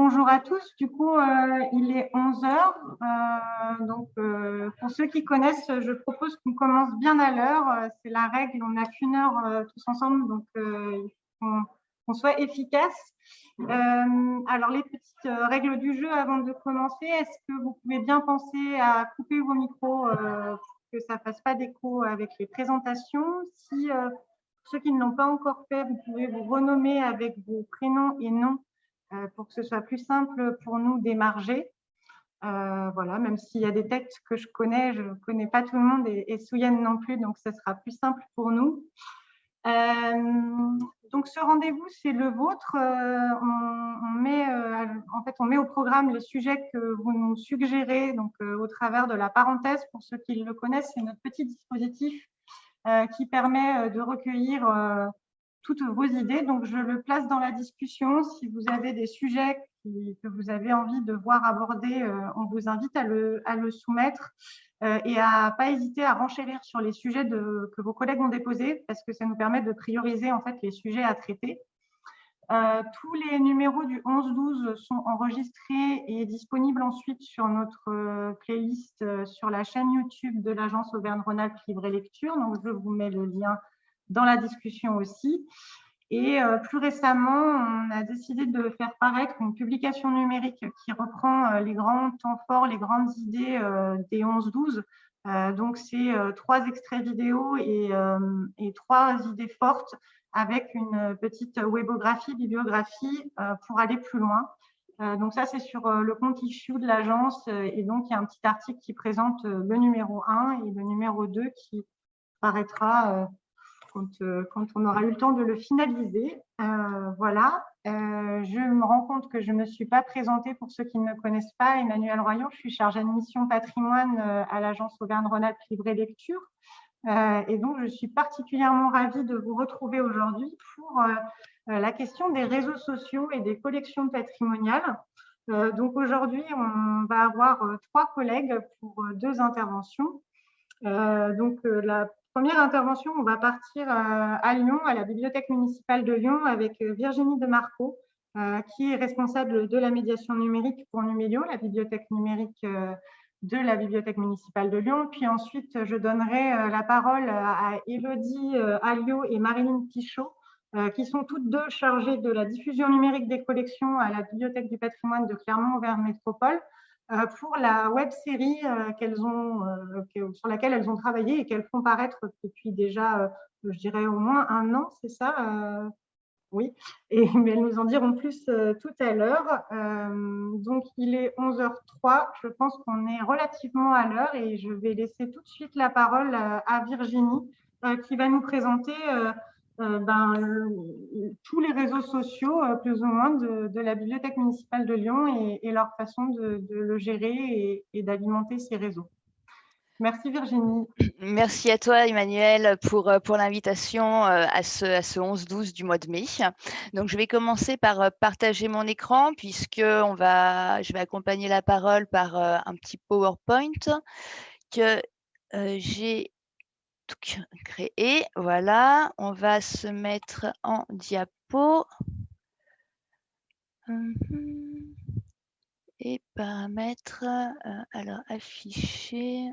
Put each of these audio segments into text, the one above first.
Bonjour à tous. Du coup, euh, il est 11 heures. Euh, donc, euh, pour ceux qui connaissent, je propose qu'on commence bien à l'heure. C'est la règle. On n'a qu'une heure tous ensemble, donc qu'on soit efficace. alors, les petites règles du jeu avant de commencer. Est-ce que vous pouvez bien penser à couper vos micros pour que ça ne fasse pas d'écho avec les présentations? Si ceux qui ne l'ont pas encore fait, vous pouvez vous renommer avec vos prénoms et noms pour que ce soit plus simple pour nous d'émarger. Euh, voilà, même s'il y a des textes que je connais, je ne connais pas tout le monde et, et non plus, donc ce sera plus simple pour nous. Euh, donc ce rendez-vous, c'est le vôtre. on, met, en fait, on met au programme les sujets que vous nous suggérez donc, au travers de la parenthèse. Pour ceux qui le connaissent, c'est notre petit dispositif qui permet de recueillir toutes vos idées. Donc, je le place dans la discussion. Si vous avez des sujets que vous avez envie de voir abordés, euh, on vous invite à le, soumettre euh, et à pas hésiter à renchérir sur les sujets que vos collègues ont déposés parce que ça nous permet de prioriser en fait les sujets à traiter. Euh, tous les numéros du 11-12 sont enregistrés et disponibles ensuite sur notre playlist sur la chaîne YouTube de l'agence Auvergne-Rhône-Alpes Livre et Lecture. Donc, je vous mets le lien dans la discussion aussi. Et euh, plus récemment, on a décidé de faire paraître une publication numérique qui reprend euh, les grands temps forts, les grandes idées euh, des 11-12. donc, c'est trois extraits vidéo et, et, trois idées fortes avec une petite webographie, bibliographie pour aller plus loin. donc, ça, c'est sur le compte issue de l'agence. et donc, il y a un petit article qui présente le numéro 1 et le numéro 2 qui paraîtra euh, quand, on aura eu le temps de le finaliser. Euh, voilà, euh, je me rends compte que je ne me suis pas présentée pour ceux qui ne me connaissent pas. Emmanuel Royon, je suis chargée de mission patrimoine à l'agence Auvergne-Rhône-Alpes Livre et Lecture. et donc, je suis particulièrement ravie de vous retrouver aujourd'hui pour la question des réseaux sociaux et des collections patrimoniales. donc, aujourd'hui, on va avoir trois collègues pour deux interventions. donc, la première intervention, on va partir euh, à Lyon, à la bibliothèque municipale de Lyon, avec euh, Virginie Demarco, euh, qui est responsable de la médiation numérique pour Numédio, la bibliothèque numérique de la bibliothèque municipale de Lyon. Puis ensuite, je donnerai la parole à Elodie Alliot et Marilyn Pichot, qui sont toutes deux chargées de la diffusion numérique des collections à la Bibliothèque du patrimoine de Clermont-Auvergne Métropole. Euh, pour la web série euh, qu'elles ont, euh, sur laquelle elles ont travaillé et qu'elles font paraître depuis déjà, je dirais, au moins un an, c'est ça Oui, mais elles nous en diront plus tout à l'heure. donc, il est 11h03. Je pense qu'on est relativement à l'heure et je vais laisser tout de suite la parole à Virginie qui va nous présenter euh, ben, tous les réseaux sociaux, euh, plus ou moins, de, la Bibliothèque municipale de Lyon et, leur façon de, le gérer et, d'alimenter ces réseaux. Merci Virginie. Merci à toi Emmanuel pour, euh, l'invitation à ce, à ce 11-12 du mois de mai. Donc je vais commencer par partager mon écran puisque je vais accompagner la parole par un petit PowerPoint que j'ai créer. Voilà, on va se mettre en diapo. Et paramètres, euh, alors afficher.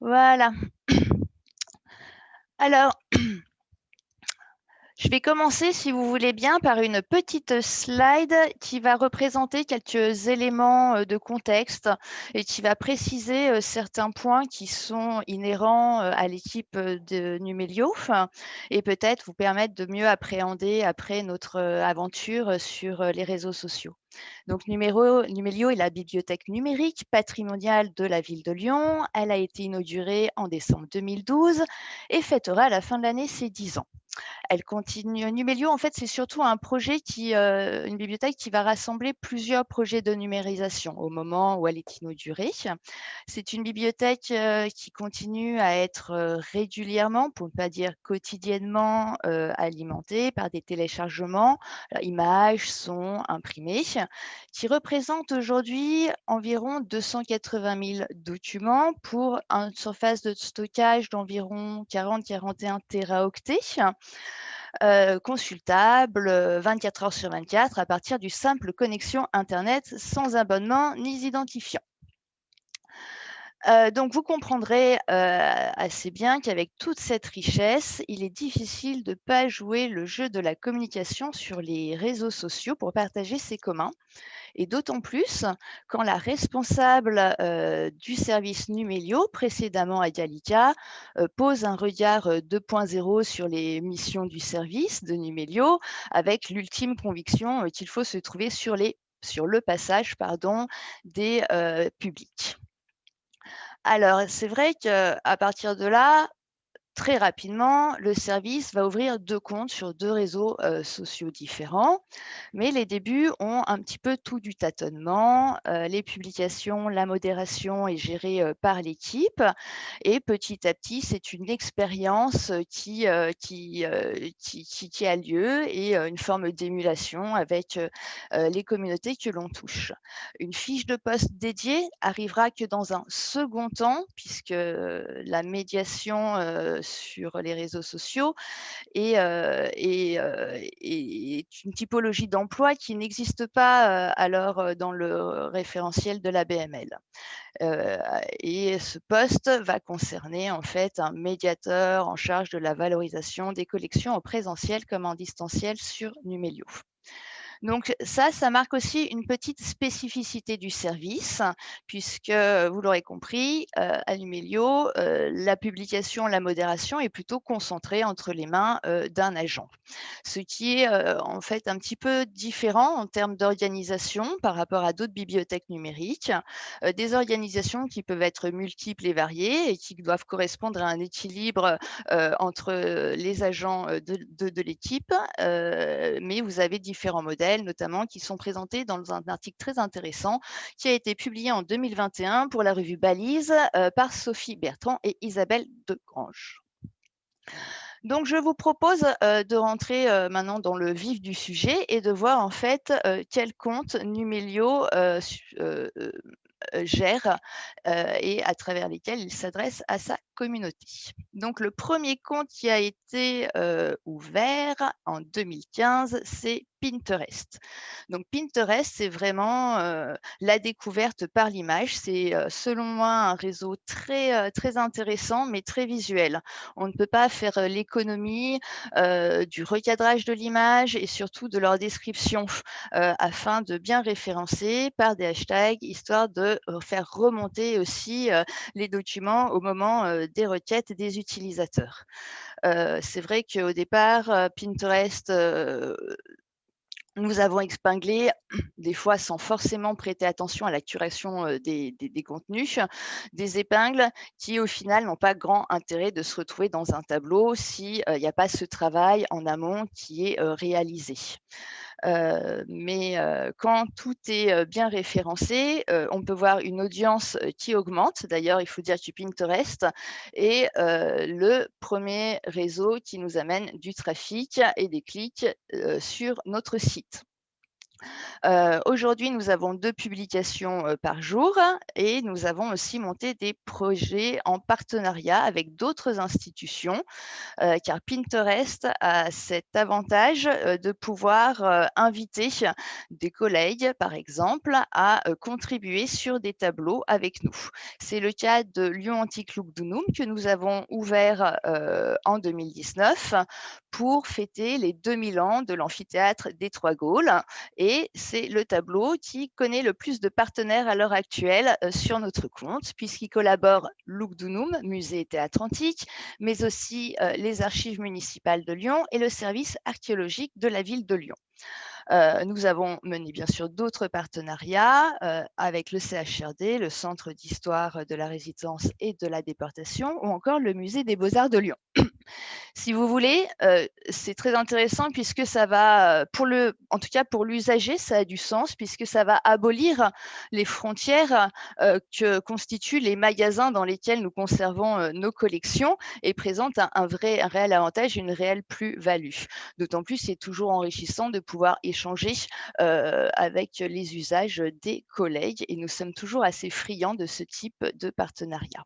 Voilà. Alors, Je vais commencer, si vous voulez bien, par une petite slide qui va représenter quelques éléments euh, de contexte et qui va préciser euh, certains points qui sont inhérents euh, à l'équipe de Numelio et peut-être vous permettre de mieux appréhender après notre aventure sur les réseaux sociaux. Donc, Numelio est la bibliothèque numérique patrimoniale de la ville de Lyon. Elle a été inaugurée en décembre 2012 et fêtera à la fin de l'année ses 10 ans. Elle continue. Numelio, en fait, c'est surtout un projet qui, euh, une bibliothèque qui va rassembler plusieurs projets de numérisation au moment où elle est inaugurée. C'est une bibliothèque euh, qui continue à être euh, régulièrement, pour ne pas dire quotidiennement, alimentée par des téléchargements, images, sons imprimés, qui représentent aujourd'hui environ 280 000 documents pour une surface de stockage d'environ 40-41 téraoctets. consultable 24 heures sur 24 à partir du simple connexion Internet sans abonnement ni identifiant. Donc, vous comprendrez assez bien qu'avec toute cette richesse, il est difficile de ne pas jouer le jeu de la communication sur les réseaux sociaux pour partager ses communs et d'autant plus quand la responsable du service Numelio, précédemment à Gallica, pose un regard 2.0 sur les missions du service de Numelio, avec l'ultime conviction qu'il faut se trouver sur, le passage des publics. Alors, c'est vrai qu'à partir de là, très rapidement, le service va ouvrir deux comptes sur deux réseaux sociaux différents, mais les débuts ont un petit peu tout du tâtonnement. les publications, la modération est gérée par l'équipe et petit à petit, c'est une expérience qui, qui, qui, qui, a lieu et une forme d'émulation avec les communautés que l'on touche. Une fiche de poste dédiée arrivera que dans un second temps, puisque la médiation sur les réseaux sociaux et, et, une typologie d'emploi qui n'existe pas alors dans le référentiel de la BML. et ce poste va concerner en fait un médiateur en charge de la valorisation des collections en présentiel comme en distanciel sur Numelio. Donc ça, ça marque aussi une petite spécificité du service, puisque vous l'aurez compris, euh, à Numelio, euh, la publication, la modération est plutôt concentrée entre les mains euh, d'un agent, ce qui est en fait un petit peu différent en termes d'organisation par rapport à d'autres bibliothèques numériques, des organisations qui peuvent être multiples et variées et qui doivent correspondre à un équilibre entre les agents de l'équipe, mais vous avez différents modèles notamment, qui sont présentés dans un article très intéressant qui a été publié en 2021 pour la revue Balise euh, par Sophie Bertrand et Isabelle Degrange. Donc, je vous propose euh, de rentrer euh, maintenant dans le vif du sujet et de voir en fait quel compte Numelio gère et à travers lesquels il s'adresse à sa communauté. Donc, le premier compte qui a été ouvert en 2015, c'est Pinterest. Donc Pinterest, c'est vraiment la découverte par l'image. C'est selon moi un réseau très, très intéressant, mais très visuel. On ne peut pas faire l'économie du recadrage de l'image et surtout de leur description afin de bien référencer par des hashtags, histoire de faire remonter aussi les documents au moment des requêtes des utilisateurs. c'est vrai qu'au départ, Pinterest nous avons expinglé, des fois sans forcément prêter attention à la curation des, contenus, des épingles qui au final n'ont pas grand intérêt de se retrouver dans un tableau s'il n'y a pas ce travail en amont qui est réalisé mais quand tout est bien référencé, on peut voir une audience qui augmente. D'ailleurs, il faut dire que Pinterest est le premier réseau qui nous amène du trafic et des clics sur notre site. Aujourd'hui, nous avons deux publications par jour et nous avons aussi monté des projets en partenariat avec d'autres institutions, car Pinterest a cet avantage de pouvoir inviter des collègues, par exemple, à contribuer sur des tableaux avec nous. C'est le cas de Lyon Antique Look que nous avons ouvert en 2019 pour fêter les 2000 ans de l'amphithéâtre des Trois Gaules et c'est le tableau qui connaît le plus de partenaires à l'heure actuelle euh, sur notre compte, puisqu'il collabore Dunum, musée théâtre antique, mais aussi euh, les archives municipales de Lyon et le service archéologique de la ville de Lyon. Euh, nous avons mené bien sûr d'autres partenariats avec le CHRD, le Centre d'histoire de la résidence et de la déportation, ou encore le Musée des beaux-arts de Lyon. Si vous voulez, c'est très intéressant puisque ça va, pour le, en tout cas pour l'usager, ça a du sens puisque ça va abolir les frontières que constituent les magasins dans lesquels nous conservons nos collections et présente un, vrai, un réel avantage, une réelle plus-value. D'autant plus, c'est toujours enrichissant de pouvoir échanger avec les usages des collègues et nous sommes toujours assez friands de ce type de partenariat.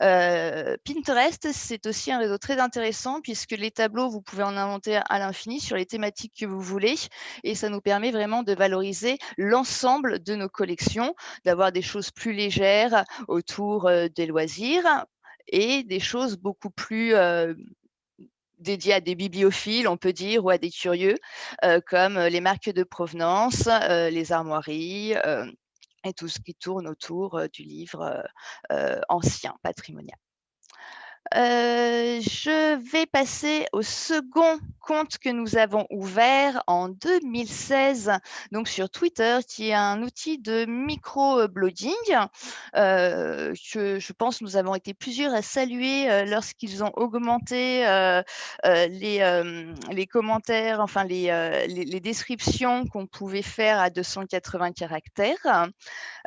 Pinterest, c'est aussi un réseau très intéressant puisque les tableaux, vous pouvez en inventer à l'infini sur les thématiques que vous voulez et ça nous permet vraiment de valoriser l'ensemble de nos collections, d'avoir des choses plus légères autour des loisirs et des choses beaucoup plus dédiées à des bibliophiles, on peut dire, ou à des curieux, comme les marques de provenance, les armoiries, et tout ce qui tourne autour du livre ancien, patrimonial. Je vais passer au second compte que nous avons ouvert en 2016, donc sur Twitter, qui est un outil de micro-blogging. que je pense nous avons été plusieurs à saluer lorsqu'ils ont augmenté les, les, commentaires, enfin les, les descriptions qu'on pouvait faire à 280 caractères.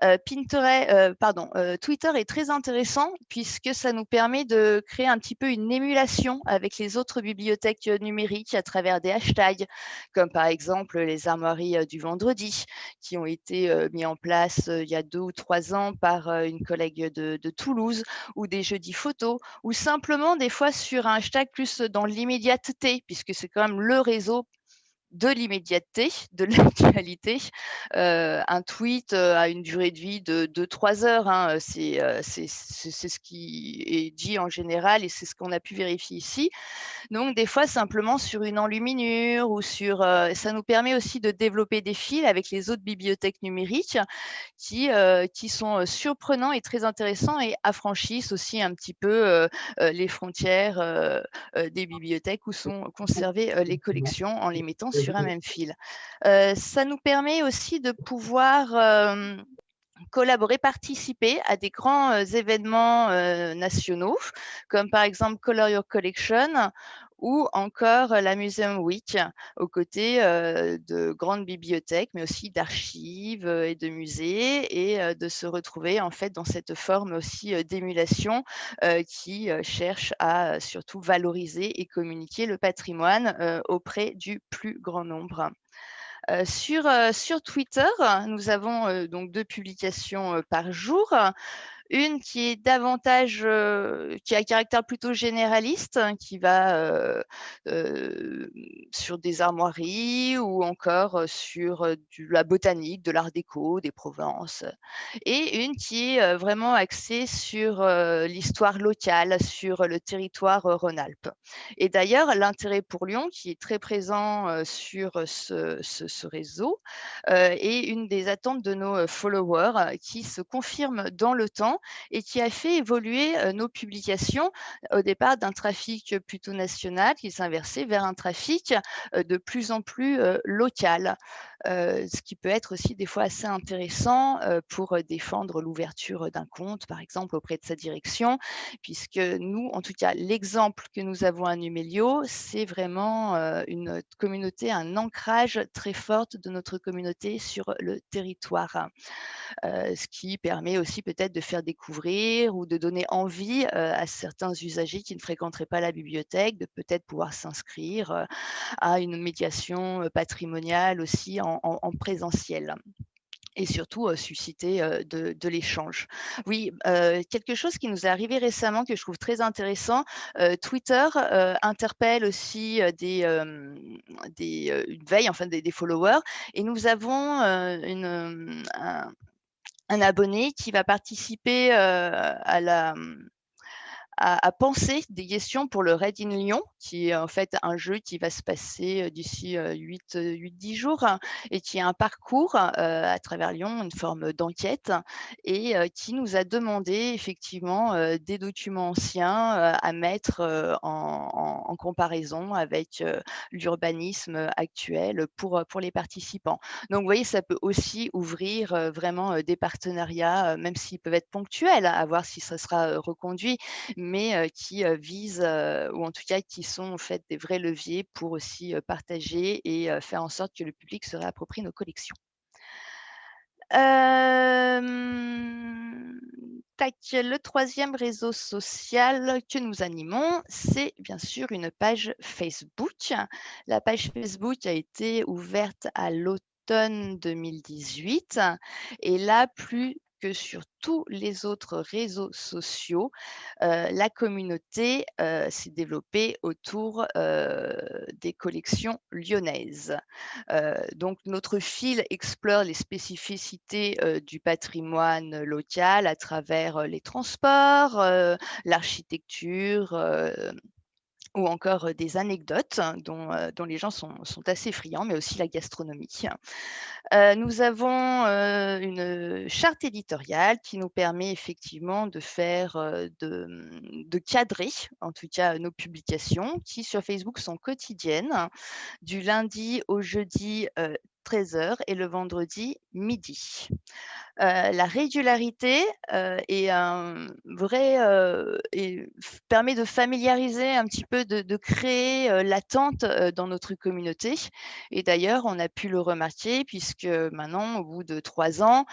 Pinterest, pardon, Twitter est très intéressant puisque ça nous permet de créer un petit peu une émulation avec les autres bibliothèques numériques à travers des hashtags, comme par exemple les armoiries du vendredi, qui ont été mis en place il y a deux ou trois ans par une collègue de, de Toulouse, ou des jeudis photos, ou simplement des fois sur un hashtag plus dans l'immédiateté, puisque c'est quand même le réseau de l'immédiateté, de l'actualité. Euh, un tweet euh, a une durée de vie de 2-3 heures. Hein, euh, c'est ce qui est dit en général et c'est ce qu'on a pu vérifier ici. Donc, des fois, simplement sur une enluminure ou sur... ça nous permet aussi de développer des fils avec les autres bibliothèques numériques qui, qui sont surprenants et très intéressants et affranchissent aussi un petit peu les frontières des bibliothèques où sont conservées les collections en les mettant sur un même fil. ça nous permet aussi de pouvoir collaborer, participer à des grands événements nationaux, comme par exemple Color Your Collection ou encore la Museum Week, aux côtés de grandes bibliothèques, mais aussi d'archives et de musées, et de se retrouver en fait dans cette forme aussi d'émulation qui cherche à surtout valoriser et communiquer le patrimoine auprès du plus grand nombre. sur, sur Twitter, nous avons donc deux publications par jour. Une qui est davantage, qui a un caractère plutôt généraliste, hein, qui va sur des armoiries ou encore sur de la botanique, de l'art déco, des Provences. Et une qui est vraiment axée sur l'histoire locale, sur le territoire Rhône-Alpes. Et d'ailleurs, l'intérêt pour Lyon, qui est très présent sur ce, ce réseau, est une des attentes de nos followers qui se confirme dans le temps et qui a fait évoluer nos publications au départ d'un trafic plutôt national qui inversé vers un trafic de plus en plus local. ce qui peut être aussi des fois assez intéressant pour défendre l'ouverture d'un compte, par exemple, auprès de sa direction, puisque nous, en tout cas, l'exemple que nous avons à Numelio, c'est vraiment une communauté, un ancrage très fort de notre communauté sur le territoire, ce qui permet aussi peut-être de faire découvrir ou de donner envie à certains usagers qui ne fréquenteraient pas la bibliothèque de peut-être pouvoir s'inscrire à une médiation patrimoniale aussi en, présentiel et surtout susciter de, l'échange. Oui, quelque chose qui nous est arrivé récemment que je trouve très intéressant, Twitter interpelle aussi des, des une veille, enfin des, followers, et nous avons une, un, un, abonné qui va participer à la à, penser des questions pour le Red in Lyon, qui est en fait un jeu qui va se passer d'ici 8-10 jours et qui est un parcours à travers Lyon, une forme d'enquête et qui nous a demandé effectivement des documents anciens à mettre en, comparaison avec l'urbanisme actuel pour, pour les participants. Donc, vous voyez, ça peut aussi ouvrir vraiment des partenariats, même s'ils peuvent être ponctuels, à voir si ça sera reconduit, mais qui visent, ou en tout cas qui sont en fait des vrais leviers pour aussi partager et faire en sorte que le public se réapproprie nos collections. le troisième réseau social que nous animons, c'est bien sûr une page Facebook. La page Facebook a été ouverte à l'automne 2018 et là, plus que sur tous les autres réseaux sociaux, la communauté s'est développée autour des collections lyonnaises. donc, notre fil explore les spécificités du patrimoine local à travers les transports, l'architecture, ou encore des anecdotes hein, dont, les gens sont, assez friands, mais aussi la gastronomie. nous avons une charte éditoriale qui nous permet effectivement de faire, mmh, de, cadrer en tout cas nos publications qui sur Facebook sont quotidiennes du lundi au jeudi 13h et le vendredi midi. la régularité est un vrai et permet de familiariser un petit peu, de, créer l'attente dans notre communauté. Et d'ailleurs, on a pu le remarquer puisque maintenant, au bout de trois ans,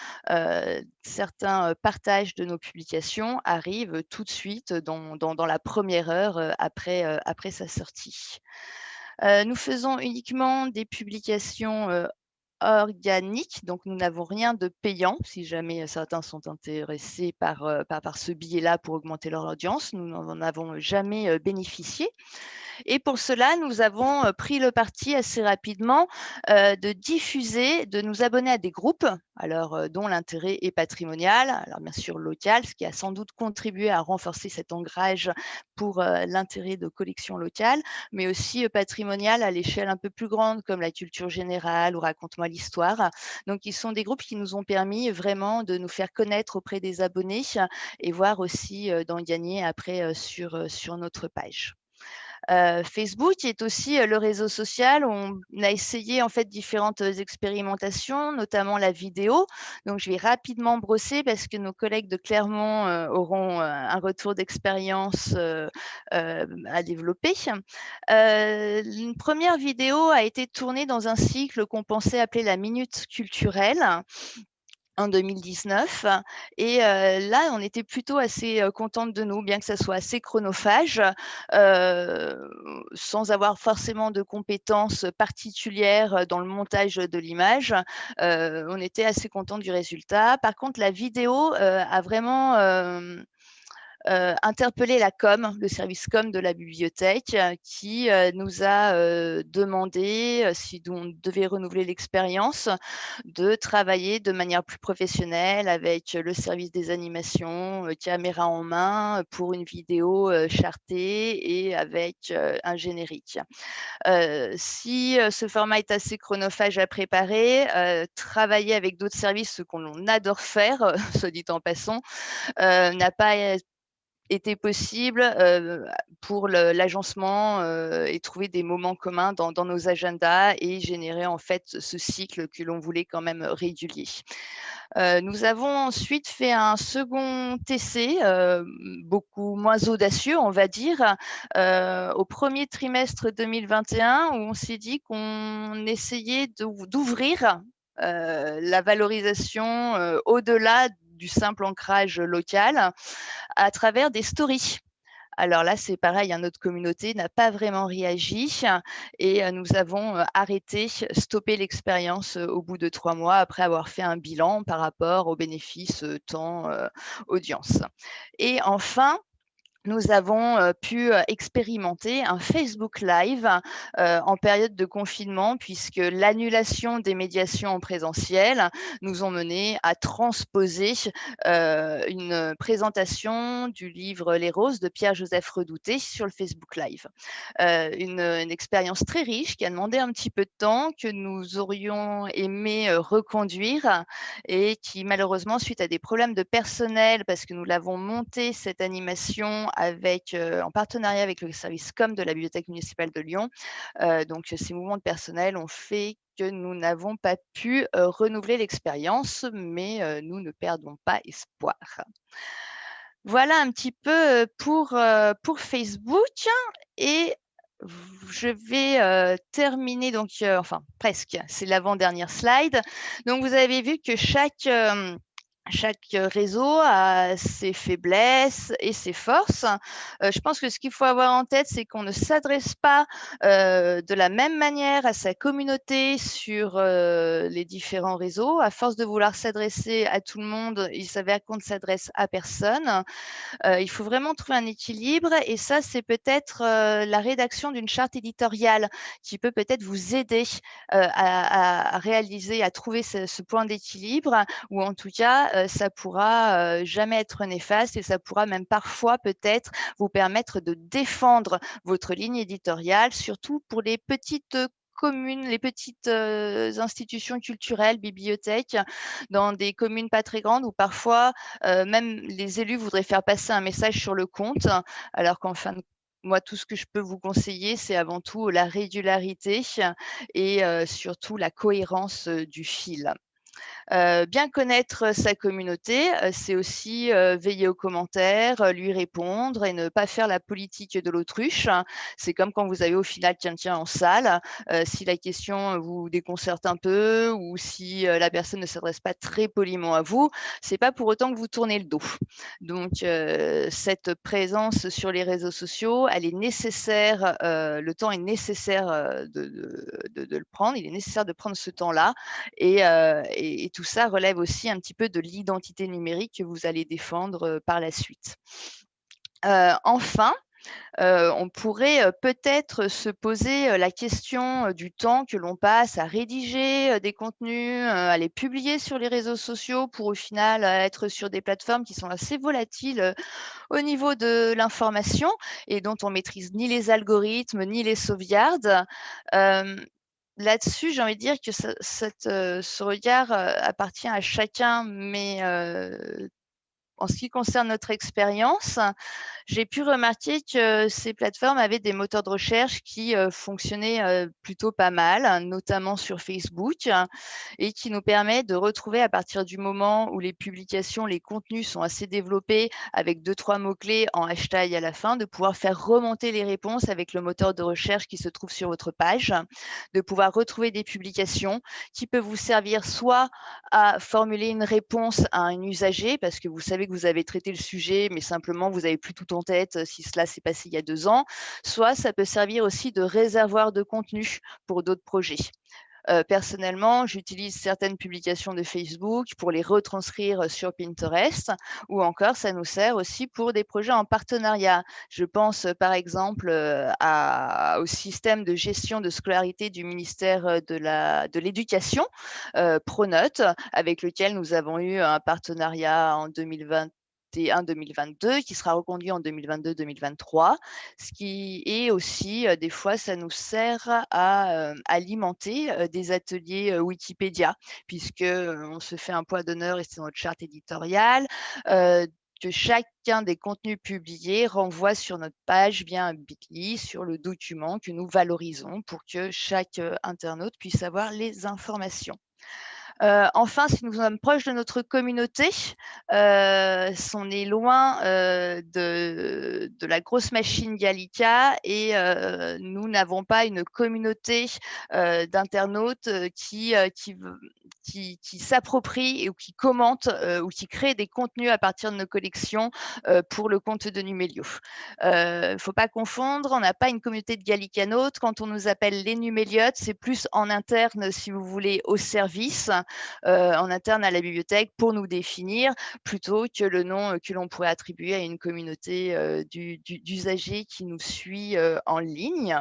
certains partages de nos publications arrivent tout de suite dans, dans, la première heure après, après sa sortie. nous faisons uniquement des publications organique, donc nous n'avons rien de payant. Si jamais certains sont intéressés par, par, par ce billet-là pour augmenter leur audience, nous n'en avons jamais bénéficié. Et pour cela, nous avons pris le parti assez rapidement de diffuser, de nous abonner à des groupes, alors dont l'intérêt est patrimonial, alors bien sûr local, ce qui a sans doute contribué à renforcer cet ancrage pour l'intérêt de collections locales, mais aussi patrimonial à l'échelle un peu plus grande, comme la culture générale ou raconte-moi l'histoire. Donc, ils sont des groupes qui nous ont permis vraiment de nous faire connaître auprès des abonnés et voir aussi d'en gagner après sur, sur notre page. Facebook est aussi le réseau social on a essayé en fait différentes expérimentations, notamment la vidéo. Donc, je vais rapidement brosser parce que nos collègues de Clermont auront un retour d'expérience à développer. une première vidéo a été tournée dans un cycle qu'on pensait appeler la minute culturelle en 2019. Et là, on était plutôt assez contente de nous, bien que ça soit assez chronophage, sans avoir forcément de compétences particulières dans le montage de l'image. on était assez contente du résultat. Par contre, la vidéo a vraiment euh, interpeller la com, le service com de la bibliothèque, euh, qui euh, nous a demandé, si on devait renouveler l'expérience, de travailler de manière plus professionnelle avec le service des animations, caméra en main, pour une vidéo chartée et avec un générique. si ce format est assez chronophage à préparer, travailler avec d'autres services, ce qu'on adore faire, soit dit en passant, n'a pas était possible pour l'agencement et trouver des moments communs dans, nos agendas et générer en fait ce cycle que l'on voulait quand même régulier. nous avons ensuite fait un second essai, beaucoup moins audacieux, on va dire, au premier trimestre 2021, où on s'est dit qu'on essayait d'ouvrir la valorisation au-delà du simple ancrage local à travers des stories. Alors là, c'est pareil, hein, notre communauté n'a pas vraiment réagi et euh, nous avons euh, arrêté, stoppé l'expérience euh, au bout de trois mois après avoir fait un bilan par rapport aux bénéfices temps audience. Et enfin, nous avons pu expérimenter un Facebook Live en période de confinement puisque l'annulation des médiations en présentiel nous ont mené à transposer une présentation du livre Les Roses de Pierre-Joseph Redouté sur le Facebook Live. Une, une, expérience très riche qui a demandé un petit peu de temps, que nous aurions aimé reconduire et qui malheureusement, suite à des problèmes de personnel, parce que nous l'avons monté cette animation en partenariat avec le service com de la Bibliothèque municipale de Lyon. donc, ces mouvements de personnel ont fait que nous n'avons pas pu renouveler l'expérience, mais nous ne perdons pas espoir. Voilà un petit peu pour, pour Facebook et je vais terminer donc, enfin presque, c'est l'avant-dernière slide. Donc vous avez vu que chaque chaque réseau a ses faiblesses et ses forces. Je pense que ce qu'il faut avoir en tête, c'est qu'on ne s'adresse pas de la même manière à sa communauté sur les différents réseaux. À force de vouloir s'adresser à tout le monde, il s'avère qu'on ne s'adresse à personne. il faut vraiment trouver un équilibre et ça, c'est peut-être la rédaction d'une charte éditoriale qui peut peut-être vous aider à, réaliser, à trouver ce, point d'équilibre ou en tout cas ça pourra euh, jamais être néfaste et ça pourra même parfois peut-être vous permettre de défendre votre ligne éditoriale, surtout pour les petites communes, les petites euh, institutions culturelles, bibliothèques, dans des communes pas très grandes où parfois même les élus voudraient faire passer un message sur le compte, alors qu'en fin de moi, tout ce que je peux vous conseiller, c'est avant tout la régularité et surtout la cohérence du fil. Euh, bien connaître sa communauté, euh, c'est aussi euh, veiller aux commentaires, lui répondre et ne pas faire la politique de l'autruche. C'est comme quand vous avez au final quelqu'un en salle, si la question vous déconcerte un peu ou si la personne ne s'adresse pas très poliment à vous, c'est pas pour autant que vous tournez le dos. Donc cette présence sur les réseaux sociaux, elle est nécessaire, le temps est nécessaire de, le prendre, il est nécessaire de prendre ce temps-là et, et tout ça relève aussi un petit peu de l'identité numérique que vous allez défendre par la suite. enfin, on pourrait peut-être se poser la question du temps que l'on passe à rédiger des contenus, à les publier sur les réseaux sociaux pour au final être sur des plateformes qui sont assez volatiles au niveau de l'information et dont on maîtrise ni les algorithmes ni les sauvegardes là-dessus, j'ai envie de dire que ce regard appartient à chacun, mais en ce qui concerne notre expérience, j'ai pu remarquer que ces plateformes avaient des moteurs de recherche qui euh, fonctionnaient euh, plutôt pas mal, notamment sur Facebook, et qui nous permettent de retrouver à partir du moment où les publications, les contenus sont assez développés avec deux, trois mots-clés en hashtag à la fin, de pouvoir faire remonter les réponses avec le moteur de recherche qui se trouve sur votre page, de pouvoir retrouver des publications qui peuvent vous servir soit à formuler une réponse à un usager, parce que vous savez vous avez traité le sujet, mais simplement vous n'avez plus tout en tête si cela s'est passé il y a deux ans, soit ça peut servir aussi de réservoir de contenu pour d'autres projets. Personnellement, j'utilise certaines publications de Facebook pour les retranscrire sur Pinterest ou encore ça nous sert aussi pour des projets en partenariat. Je pense par exemple au système de gestion de scolarité du ministère de l'Éducation, de Pronote, avec lequel nous avons eu un partenariat en 2020 2021-2022 qui sera reconduit en 2022-2023, ce qui est aussi, des fois, ça nous sert à alimenter des ateliers Wikipédia, puisque on se fait un poids d'honneur et c'est notre charte éditoriale, que chacun des contenus publiés renvoie sur notre page via un bit.ly sur le document que nous valorisons pour que chaque internaute puisse avoir les informations. Euh, enfin, si nous sommes proches de notre communauté, euh, on est loin euh, de, la grosse machine Gallica et nous n'avons pas une communauté d'internautes qui, qui, qui, qui s'approprient ou qui commentent ou qui créent des contenus à partir de nos collections pour le compte de Numelio. Il ne faut pas confondre, on n'a pas une communauté de gallicanotes. Quand on nous appelle les Numéliotes, c'est plus en interne, si vous voulez, au service. En interne à la bibliothèque pour nous définir plutôt que le nom que l'on pourrait attribuer à une communauté d'usagers qui nous suit en ligne.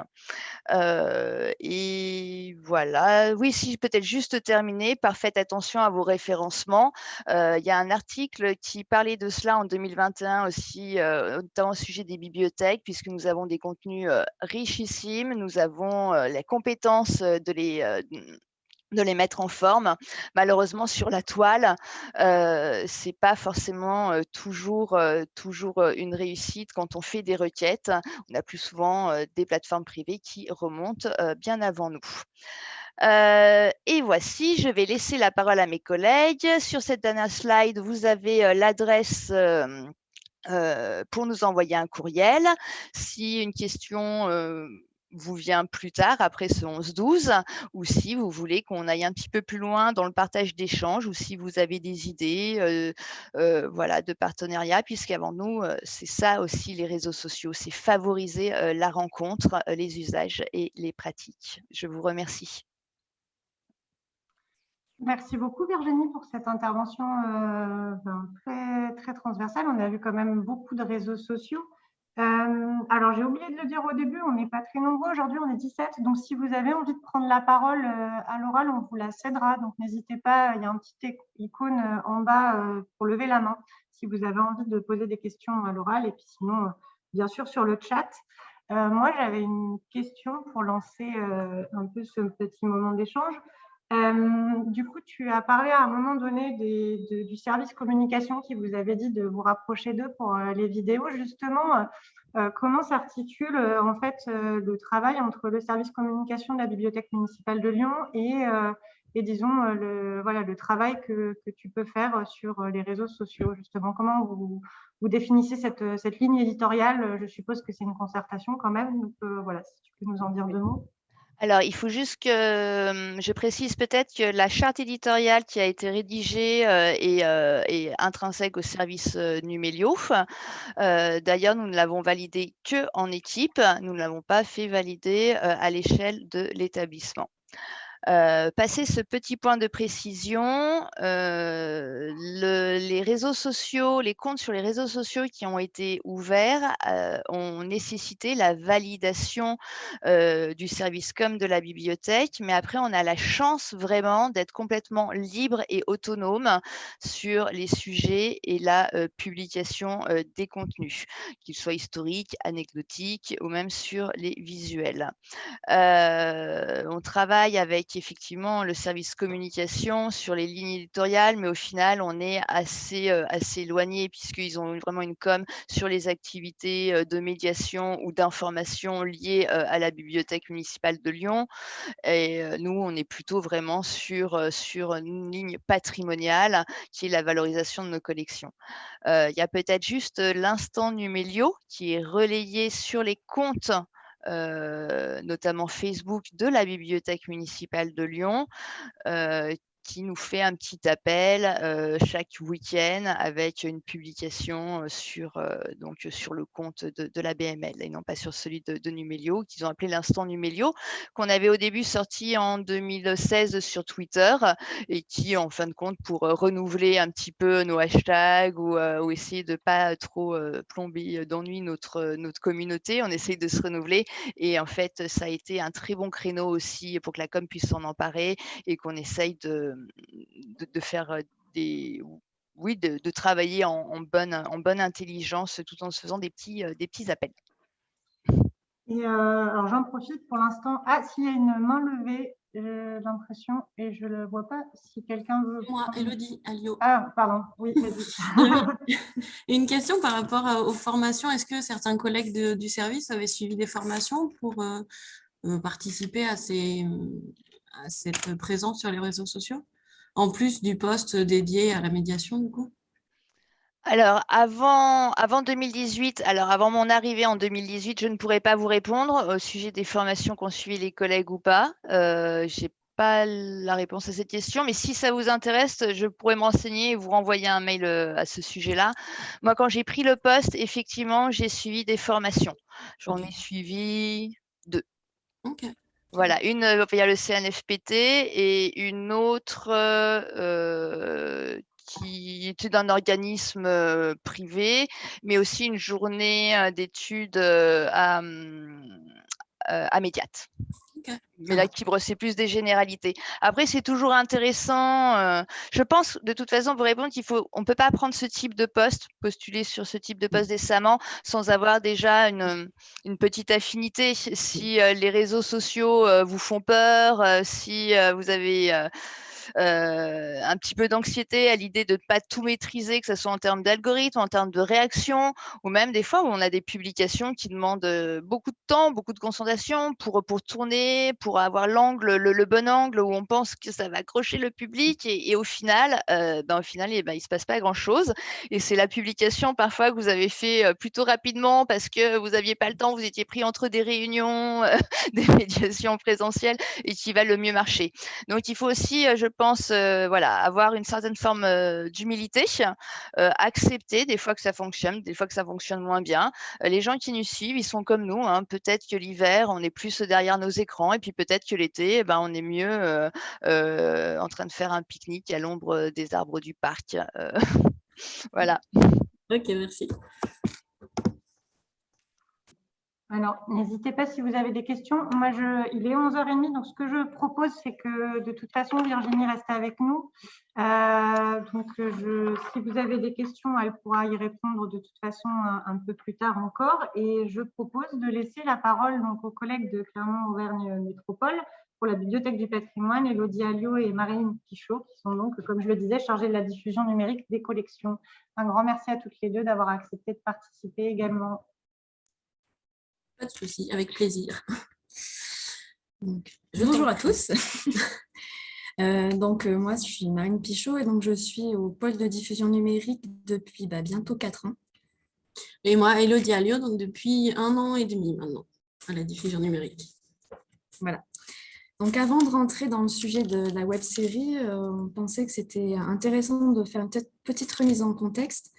et voilà, oui, si peut-être juste terminer par faites attention à vos référencements. Il y a un article qui parlait de cela en 2021 aussi, notamment au sujet des bibliothèques, puisque nous avons des contenus richissimes, nous avons les compétences de les de les mettre en forme. Malheureusement, sur la toile, euh, c'est pas forcément euh, toujours, euh, toujours une réussite quand on fait des requêtes. On a plus souvent des plateformes privées qui remontent bien avant nous. Et voici, je vais laisser la parole à mes collègues. Sur cette dernière slide, vous avez l'adresse pour nous envoyer un courriel. Si une question vous vient plus tard, après ce 11-12, ou si vous voulez qu'on aille un petit peu plus loin dans le partage d'échanges, ou si vous avez des idées euh, euh, voilà, de partenariat, puisqu'avant nous, euh, c'est ça aussi les réseaux sociaux, c'est favoriser la rencontre, les usages et les pratiques. Je vous remercie. Merci beaucoup Virginie pour cette intervention ben, très, très transversale. On a vu quand même beaucoup de réseaux sociaux. Euh, alors, j'ai oublié de le dire au début, on n'est pas très nombreux. Aujourd'hui, on est 17. Donc, si vous avez envie de prendre la parole euh, à l'oral, on vous la cédera. Donc, n'hésitez pas. Il y a un petit icône euh, en bas pour lever la main si vous avez envie de poser des questions à l'oral. Et puis, sinon, bien sûr, sur le chat. moi, j'avais une question pour lancer un peu ce petit moment d'échange. Du coup, tu as parlé à un moment donné du service communication qui vous avait dit de vous rapprocher d'eux pour les vidéos. Justement, euh, comment s'articule euh, en fait euh, le travail entre le service communication de la Bibliothèque municipale de Lyon et, et disons le, voilà, le travail que, que, tu peux faire sur les réseaux sociaux justement? Comment vous, vous définissez cette, cette, ligne éditoriale? Je suppose que c'est une concertation quand même. Donc voilà, si tu peux nous en dire deux mots. Alors, il faut juste que je précise peut-être que la charte éditoriale qui a été rédigée est, intrinsèque au service Numelio. D'ailleurs, nous ne l'avons validée que en équipe. Nous ne l'avons pas fait valider à l'échelle de l'établissement. Euh, passer ce petit point de précision, euh, les réseaux sociaux, les comptes sur les réseaux sociaux qui ont été ouverts euh, ont nécessité la validation du service comme de la bibliothèque, mais après on a la chance vraiment d'être complètement libre et autonome sur les sujets et la publication des contenus, qu'ils soient historiques, anecdotiques ou même sur les visuels. on travaille avec effectivement le service communication sur les lignes éditoriales, mais au final, on est assez, assez éloigné puisqu'ils ont vraiment une com sur les activités de médiation ou d'information liées à la bibliothèque municipale de Lyon. Et nous, on est plutôt vraiment sur, sur une ligne patrimoniale qui est la valorisation de nos collections. Il y a peut-être juste l'instant Numélio qui est relayé sur les comptes notamment Facebook de la bibliothèque municipale de Lyon, qui nous fait un petit appel euh, chaque week-end avec une publication euh, sur, euh, donc, sur le compte de, la BML et non pas sur celui de, de Numelio, qu'ils ont appelé l'instant Numelio, qu'on avait au début sorti en 2016 sur Twitter et qui, en fin de compte, pour renouveler un petit peu nos hashtags ou, essayer de pas trop plomber d'ennui notre, notre communauté, on essaye de se renouveler et en fait, ça a été un très bon créneau aussi pour que la com puisse s'en emparer et qu'on essaye de, de, faire des oui, de, travailler en, bonne, en bonne intelligence tout en se faisant des petits, des petits appels. Et alors j'en profite pour l'instant. Ah, s'il y a une main levée, j'ai l'impression, et je ne le vois pas. Si quelqu'un veut. Moi, Elodie, Alio. Ah, pardon, oui, une question par rapport aux formations. Est-ce que certains collègues du service avaient suivi des formations pour participer à ces, à cette présence sur les réseaux sociaux, en plus du poste dédié à la médiation du coup? Alors, avant, avant 2018, alors avant mon arrivée en 2018, je ne pourrais pas vous répondre au sujet des formations qu'ont suivi les collègues ou pas. Euh, je n'ai pas la réponse à cette question, mais si ça vous intéresse, je pourrais me renseigner et vous renvoyer un mail euh, à ce sujet-là. Moi, quand j'ai pris le poste, effectivement, j'ai suivi des formations. J'en ai suivi deux. Voilà, une, euh, il y a le CNFPT et une autre euh, qui était d'un organisme euh, privé, mais aussi une journée d'études à, hum, à. Mais là, qui c'est plus des généralités. Après, c'est toujours intéressant. Euh, je pense, de toute façon, pour répondre qu'il faut, on ne peut pas prendre ce type de poste, postuler sur ce type de poste décemment, sans avoir déjà une, une petite affinité. Si euh, les réseaux sociaux euh, vous font peur, si vous avez un petit peu d'anxiété à l'idée de ne pas tout maîtriser, que ce soit en termes d'algorithme, en termes de réaction, ou même des fois où on a des publications qui demandent beaucoup de temps, beaucoup de concentration pour, pour tourner, pour avoir l'angle, le, bon angle où on pense que ça va accrocher le public et, au final, ben, au final, eh ben, il ne se passe pas grand-chose. Et c'est la publication parfois que vous avez fait plutôt rapidement parce que vous n'aviez pas le temps, vous étiez pris entre des réunions, des médiations présentielles et qui va le mieux marcher. Donc, il faut aussi, je pense, voilà, avoir une certaine forme d'humilité, accepter des fois que ça fonctionne, des fois que ça fonctionne moins bien. les gens qui nous suivent, ils sont comme nous. Hein. Peut-être que l'hiver, on est plus derrière nos écrans et puis peut-être que l'été, eh ben, on est mieux en train de faire un pique-nique à l'ombre des arbres du parc. voilà. Ok, merci. Alors, n'hésitez pas si vous avez des questions. Moi, je, il est 11h30, donc ce que je propose, c'est que de toute façon, Virginie reste avec nous. Euh, donc, si vous avez des questions, elle pourra y répondre de toute façon un, peu plus tard encore. Et je propose de laisser la parole donc, aux collègues de Clermont-Auvergne Métropole pour la Bibliothèque du patrimoine, Elodie Alliot et Marine Pichot, qui sont donc, comme je le disais, chargées de la diffusion numérique des collections. Un grand merci à toutes les deux d'avoir accepté de participer également. Pas de souci, avec plaisir. bonjour à tous. Euh, donc, euh, moi, je suis Marine Pichot et donc je suis au pôle de diffusion numérique depuis bah, bientôt quatre ans. Et moi, Elodie Alliot, donc depuis un an et demi maintenant, à la diffusion numérique. Voilà. Donc, avant de rentrer dans le sujet de la web série, euh, on pensait que c'était intéressant de faire une petite remise en contexte.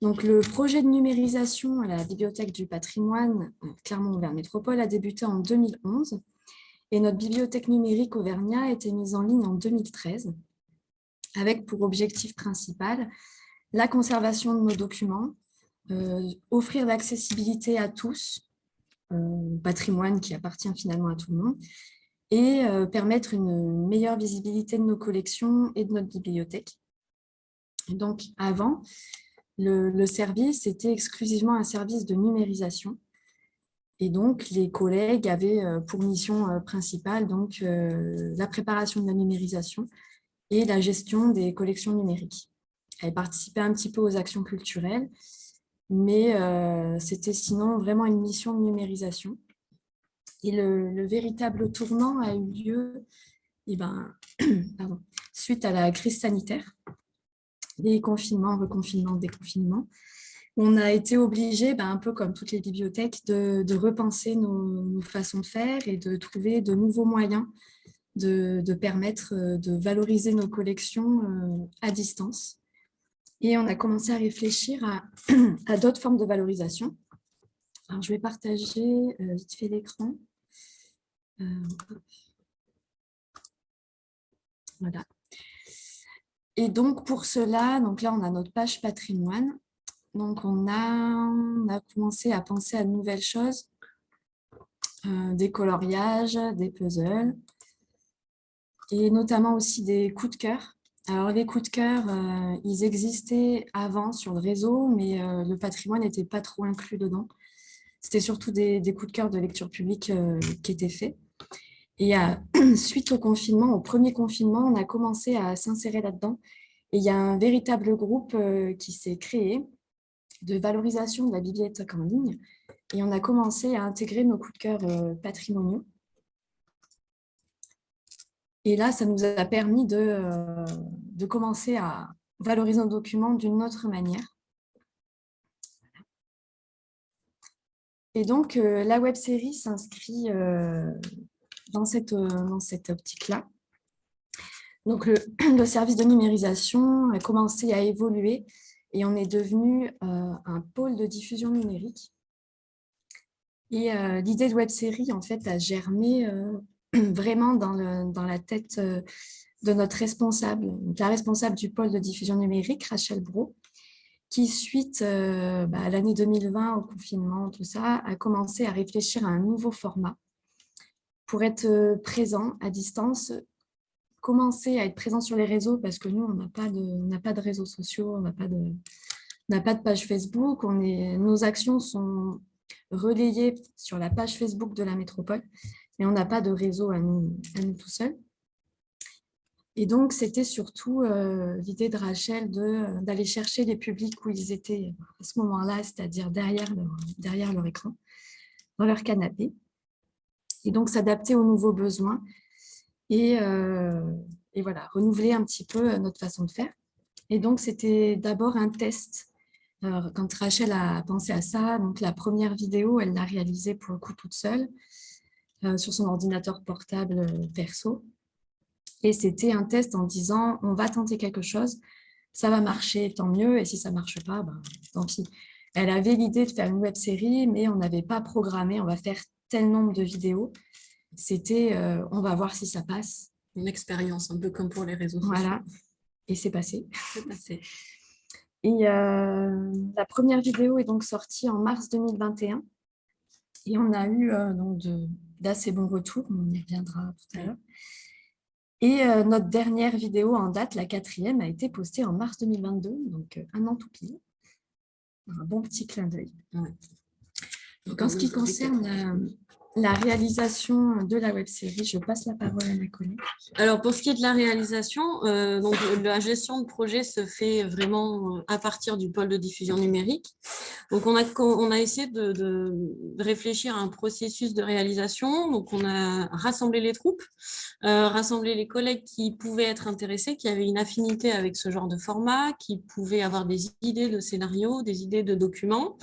Donc, le projet de numérisation à la Bibliothèque du patrimoine euh, Clermont-Auvergne Métropole a débuté en 2011 et notre bibliothèque numérique Auvergnat a été mise en ligne en 2013 avec pour objectif principal la conservation de nos documents, euh, offrir l'accessibilité à tous, patrimoine qui appartient finalement à tout le monde, et euh, permettre une meilleure visibilité de nos collections et de notre bibliothèque. Donc, avant, le, service était exclusivement un service de numérisation. Et donc, les collègues avaient euh, pour mission euh, principale donc, la préparation de la numérisation et la gestion des collections numériques. Elles participaient un petit peu aux actions culturelles, mais c'était sinon vraiment une mission de numérisation. Et le, véritable tournant a eu lieu eh ben, suite à la crise sanitaire, des confinements, reconfinements, déconfinements. On a été obligé, ben, un peu comme toutes les bibliothèques, de, repenser nos, façons de faire et de trouver de nouveaux moyens de, permettre euh, de valoriser nos collections euh, à distance. Et on a commencé à réfléchir à, à d'autres formes de valorisation. Alors, je vais partager euh, vite fait l'écran. Euh, voilà. Et donc, pour cela, donc là, on a notre page patrimoine. Donc, on a, a commencé à penser à de nouvelles choses, euh, des coloriages, des puzzles, et notamment aussi des coups de cœur. Alors, les coups de cœur, euh, ils existaient avant sur le réseau, mais le patrimoine n'était pas trop inclus dedans. C'était surtout des, des, coups de cœur de lecture publique qui étaient faits. Et suite au confinement, au premier confinement, on a commencé à s'insérer là-dedans. Et il y a un véritable groupe euh, qui s'est créé de valorisation de la bibliothèque en ligne. Et on a commencé à intégrer nos coups de cœur euh, patrimoniaux. Et là, ça nous a permis de, euh, de commencer à valoriser nos documents d'une autre manière. Et donc, la web série s'inscrit dans cette, euh, dans cette optique-là. Donc, le, service de numérisation a commencé à évoluer et on est devenu euh, un pôle de diffusion numérique. Et euh, l'idée de web série, en fait, a germé vraiment dans, le, dans, la tête de notre responsable, la responsable du pôle de diffusion numérique, Rachel Bro, qui, suite bah, à l'année 2020, au confinement, tout ça, a commencé à réfléchir à un nouveau format pour être euh, présent à distance, commencer à être présent sur les réseaux parce que nous, on n'a pas, de, réseaux sociaux, on n'a pas, de, page Facebook. Nos actions sont relayées sur la page Facebook de la métropole, mais on n'a pas de réseau à nous, à tout seuls. Et donc, c'était surtout l'idée de Rachel d'aller chercher les publics où ils étaient à ce moment-là, c'est-à-dire derrière leur écran, dans leur canapé. Et donc, s'adapter aux nouveaux besoins et, et voilà, renouveler un petit peu notre façon de faire. Et donc, c'était d'abord un test. Quand Rachel a pensé à ça, donc la première vidéo, elle l'a réalisée pour le coup toute seule sur son ordinateur portable perso. Et c'était un test en disant, on va tenter quelque chose, ça va marcher, tant mieux, et si ça ne marche pas, ben, tant pis. Elle avait l'idée de faire une web série, mais on n'avait pas programmé, on va faire tel nombre de vidéos. C'était, euh, on va voir si ça passe. Une expérience, un peu comme pour les réseaux sociaux. Voilà, et c'est passé. Et euh, la première vidéo est donc sortie en mars 2021. Et on a eu euh, d'assez bons retours, on y reviendra tout à l'heure. Et euh, notre dernière vidéo en date, la quatrième, a été postée en mars 2022, donc un an tout pile. Un bon petit clin d'œil. En ce qui concerne la réalisation de la web-série, je passe la parole à ma collègue. Alors, pour ce qui est de la réalisation, euh, donc, la gestion de projet se fait vraiment euh, à partir du pôle de diffusion numérique. Donc, on a, on a essayé de, réfléchir à un processus de réalisation. Donc, on a rassemblé les troupes, euh, rassemblé les collègues qui pouvaient être intéressés, qui avaient une affinité avec ce genre de format, qui pouvaient avoir des idées de scénarios, des idées de documents.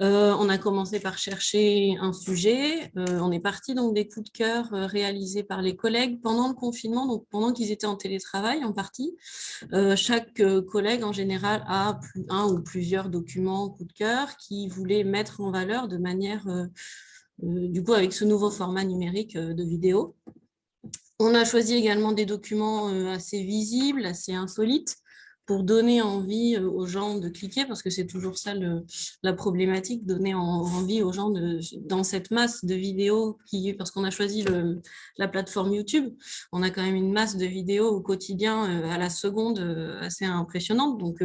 Euh, on a commencé par chercher un sujet. Euh, on est parti donc des coups de cœur euh, réalisés par les collègues pendant le confinement, donc pendant qu'ils étaient en télétravail en partie. chaque collègue en général a un ou plusieurs documents coups de cœur qui voulait mettre en valeur de manière, du coup avec ce nouveau format numérique de vidéo. On a choisi également des documents assez visibles, assez insolites, pour donner envie euh, aux gens de cliquer, parce que c'est toujours ça le, la problématique, donner envie aux gens de, dans cette masse de vidéos, qui, parce qu'on a choisi le, la plateforme YouTube, on a quand même une masse de vidéos au quotidien, euh, à la seconde, euh, assez impressionnante, donc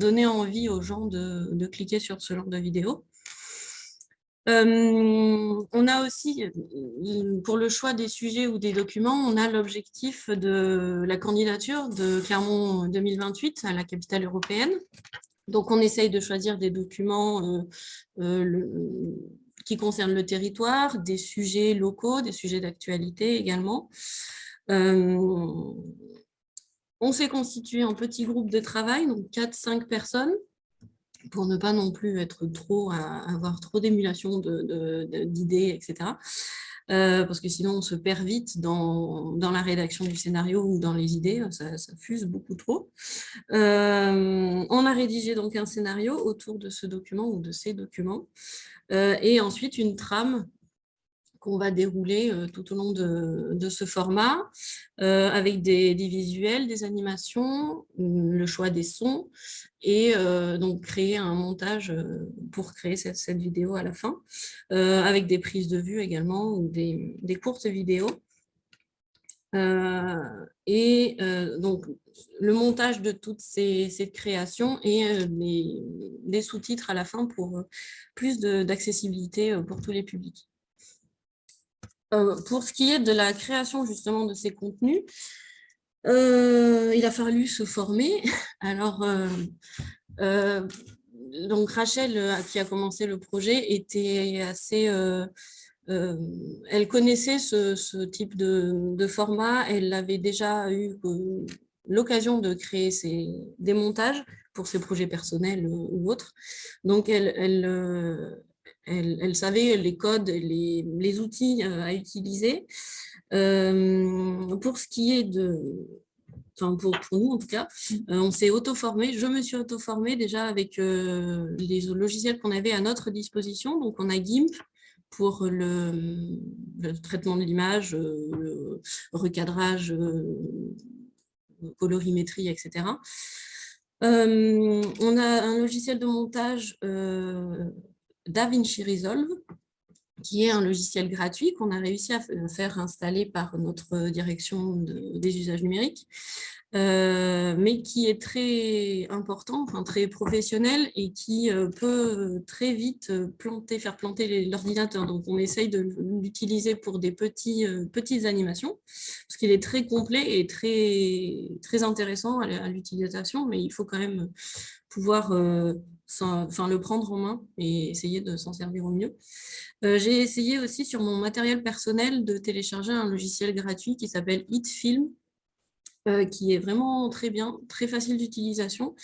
donner envie aux gens de, de cliquer sur ce genre de vidéos. Euh, on a aussi, euh, pour le choix des sujets ou des documents, on a l'objectif de la candidature de Clermont 2028 à la capitale européenne. Donc, on essaye de choisir des documents euh, qui concernent le territoire, des sujets locaux, des sujets d'actualité également. on s'est constitué en petits groupes de travail, donc 4-5 personnes, pour ne pas non plus être trop, avoir trop d'émulation d'idées, etc. Euh, parce que sinon on se perd vite dans, dans, la rédaction du scénario ou dans les idées, ça, fuse beaucoup trop. Euh, on a rédigé donc un scénario autour de ce document ou de ces documents, euh, et ensuite une trame qu'on va dérouler euh, tout au long de, ce format, euh, avec des, visuels, des animations, mm, le choix des sons, et euh, donc créer un montage pour créer cette, vidéo à la fin, avec des prises de vue également, ou des, courtes vidéos. et donc, le montage de toutes ces, créations et des sous-titres à la fin pour plus d'accessibilité pour tous les publics. Euh, pour ce qui est de la création justement de ces contenus, euh, il a fallu se former. Alors, euh, donc Rachel, qui a commencé le projet, était assez... elle connaissait ce, type de, format, elle avait déjà eu l'occasion de créer des montages pour ses projets personnels ou autres. Donc, elle, elle, savait les codes, les, les outils euh, à utiliser. Euh, pour ce qui est de... Enfin, pour, nous en tout cas, euh, on s'est auto-formé. Je me suis auto-formée déjà avec les logiciels qu'on avait à notre disposition. Donc, on a GIMP, pour le, traitement de l'image, le recadrage, colorimétrie, etc. on a un logiciel de montage DaVinci Resolve, qui est un logiciel gratuit qu'on a réussi à faire installer par notre direction des usages numériques, euh, mais qui est très important, très professionnel et qui euh, peut très vite planter, faire planter l'ordinateur. Donc, on essaye de l'utiliser pour des petits, petites animations, parce qu'il est très complet et très, très intéressant à l'utilisation, mais il faut quand même pouvoir enfin, le prendre en main et essayer de s'en servir au mieux. J'ai essayé aussi sur mon matériel personnel de télécharger un logiciel gratuit qui s'appelle HitFilm, euh, qui est vraiment très bien, très facile d'utilisation,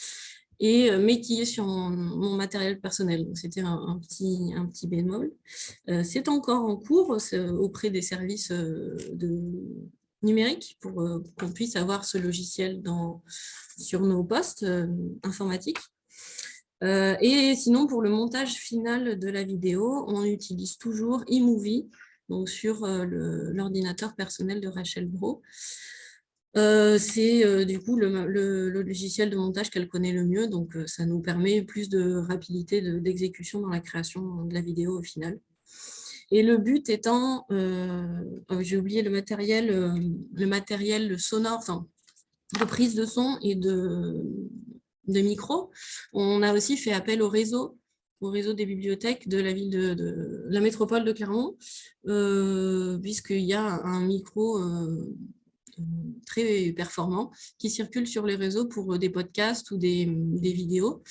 et euh, mais qui est sur mon, matériel personnel. C'était un, petit, un petit bémol. Euh, c'est encore en cours auprès des services de numériques pour qu'on puisse avoir ce logiciel dans, sur nos postes informatiques. Et sinon, pour le montage final de la vidéo, on utilise toujours eMovie, donc sur l'ordinateur personnel de Rachel Bro. Euh, c'est euh, du coup le, logiciel de montage qu'elle connaît le mieux, donc euh, ça nous permet plus de rapidité d'exécution dans la création de la vidéo au final. Et le but étant, oh, j'ai oublié le matériel, le matériel sonore, enfin, de prise de son et de, de micro. On a aussi fait appel au réseau au réseau des bibliothèques de la ville de, la métropole de Clermont, puisqu'il y a un micro très performants qui circulent sur les réseaux pour des podcasts ou des, vidéos.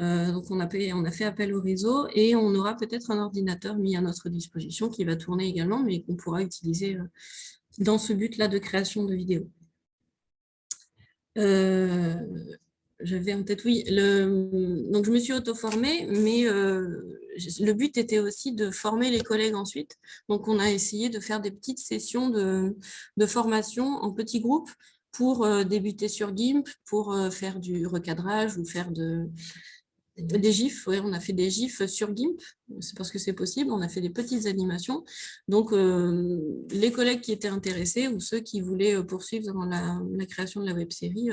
Euh, donc, on a, fait, appel au réseau et on aura peut-être un ordinateur mis à notre disposition qui va tourner également, mais qu'on pourra utiliser euh, dans ce but-là de création de vidéos. Euh, j'avais en tête, oui. Donc, je me suis auto-formée, mais euh, le but était aussi de former les collègues ensuite. Donc, on a essayé de faire des petites sessions de, formation en petits groupes pour euh, débuter sur GIMP, pour euh, faire du recadrage ou faire de, des gifs. Ouais, on a fait des gifs sur GIMP, c'est parce que c'est possible. On a fait des petites animations. Donc, les collègues qui étaient intéressés ou ceux qui voulaient poursuivre dans la, création de la web-série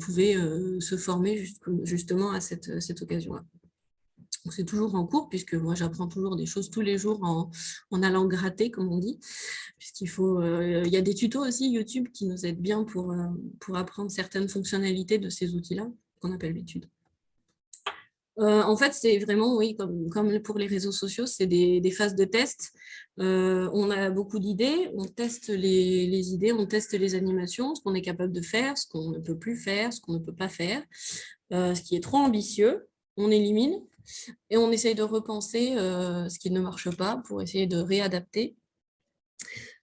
pouvaient euh, se former justement à cette, cette occasion-là. C'est toujours en cours, puisque moi j'apprends toujours des choses tous les jours en, allant gratter, comme on dit, euh, il y a des tutos aussi YouTube qui nous aident bien pour, pour apprendre certaines fonctionnalités de ces outils-là, qu'on appelle l'étude. Euh, en fait, c'est vraiment, oui, comme, pour les réseaux sociaux, c'est des, phases de test. Euh, on a beaucoup d'idées, on teste les, idées, on teste les animations, ce qu'on est capable de faire, ce qu'on ne peut plus faire, ce qu'on ne peut pas faire. Euh, ce qui est trop ambitieux, on élimine et on essaye de repenser ce qui ne marche pas pour essayer de réadapter.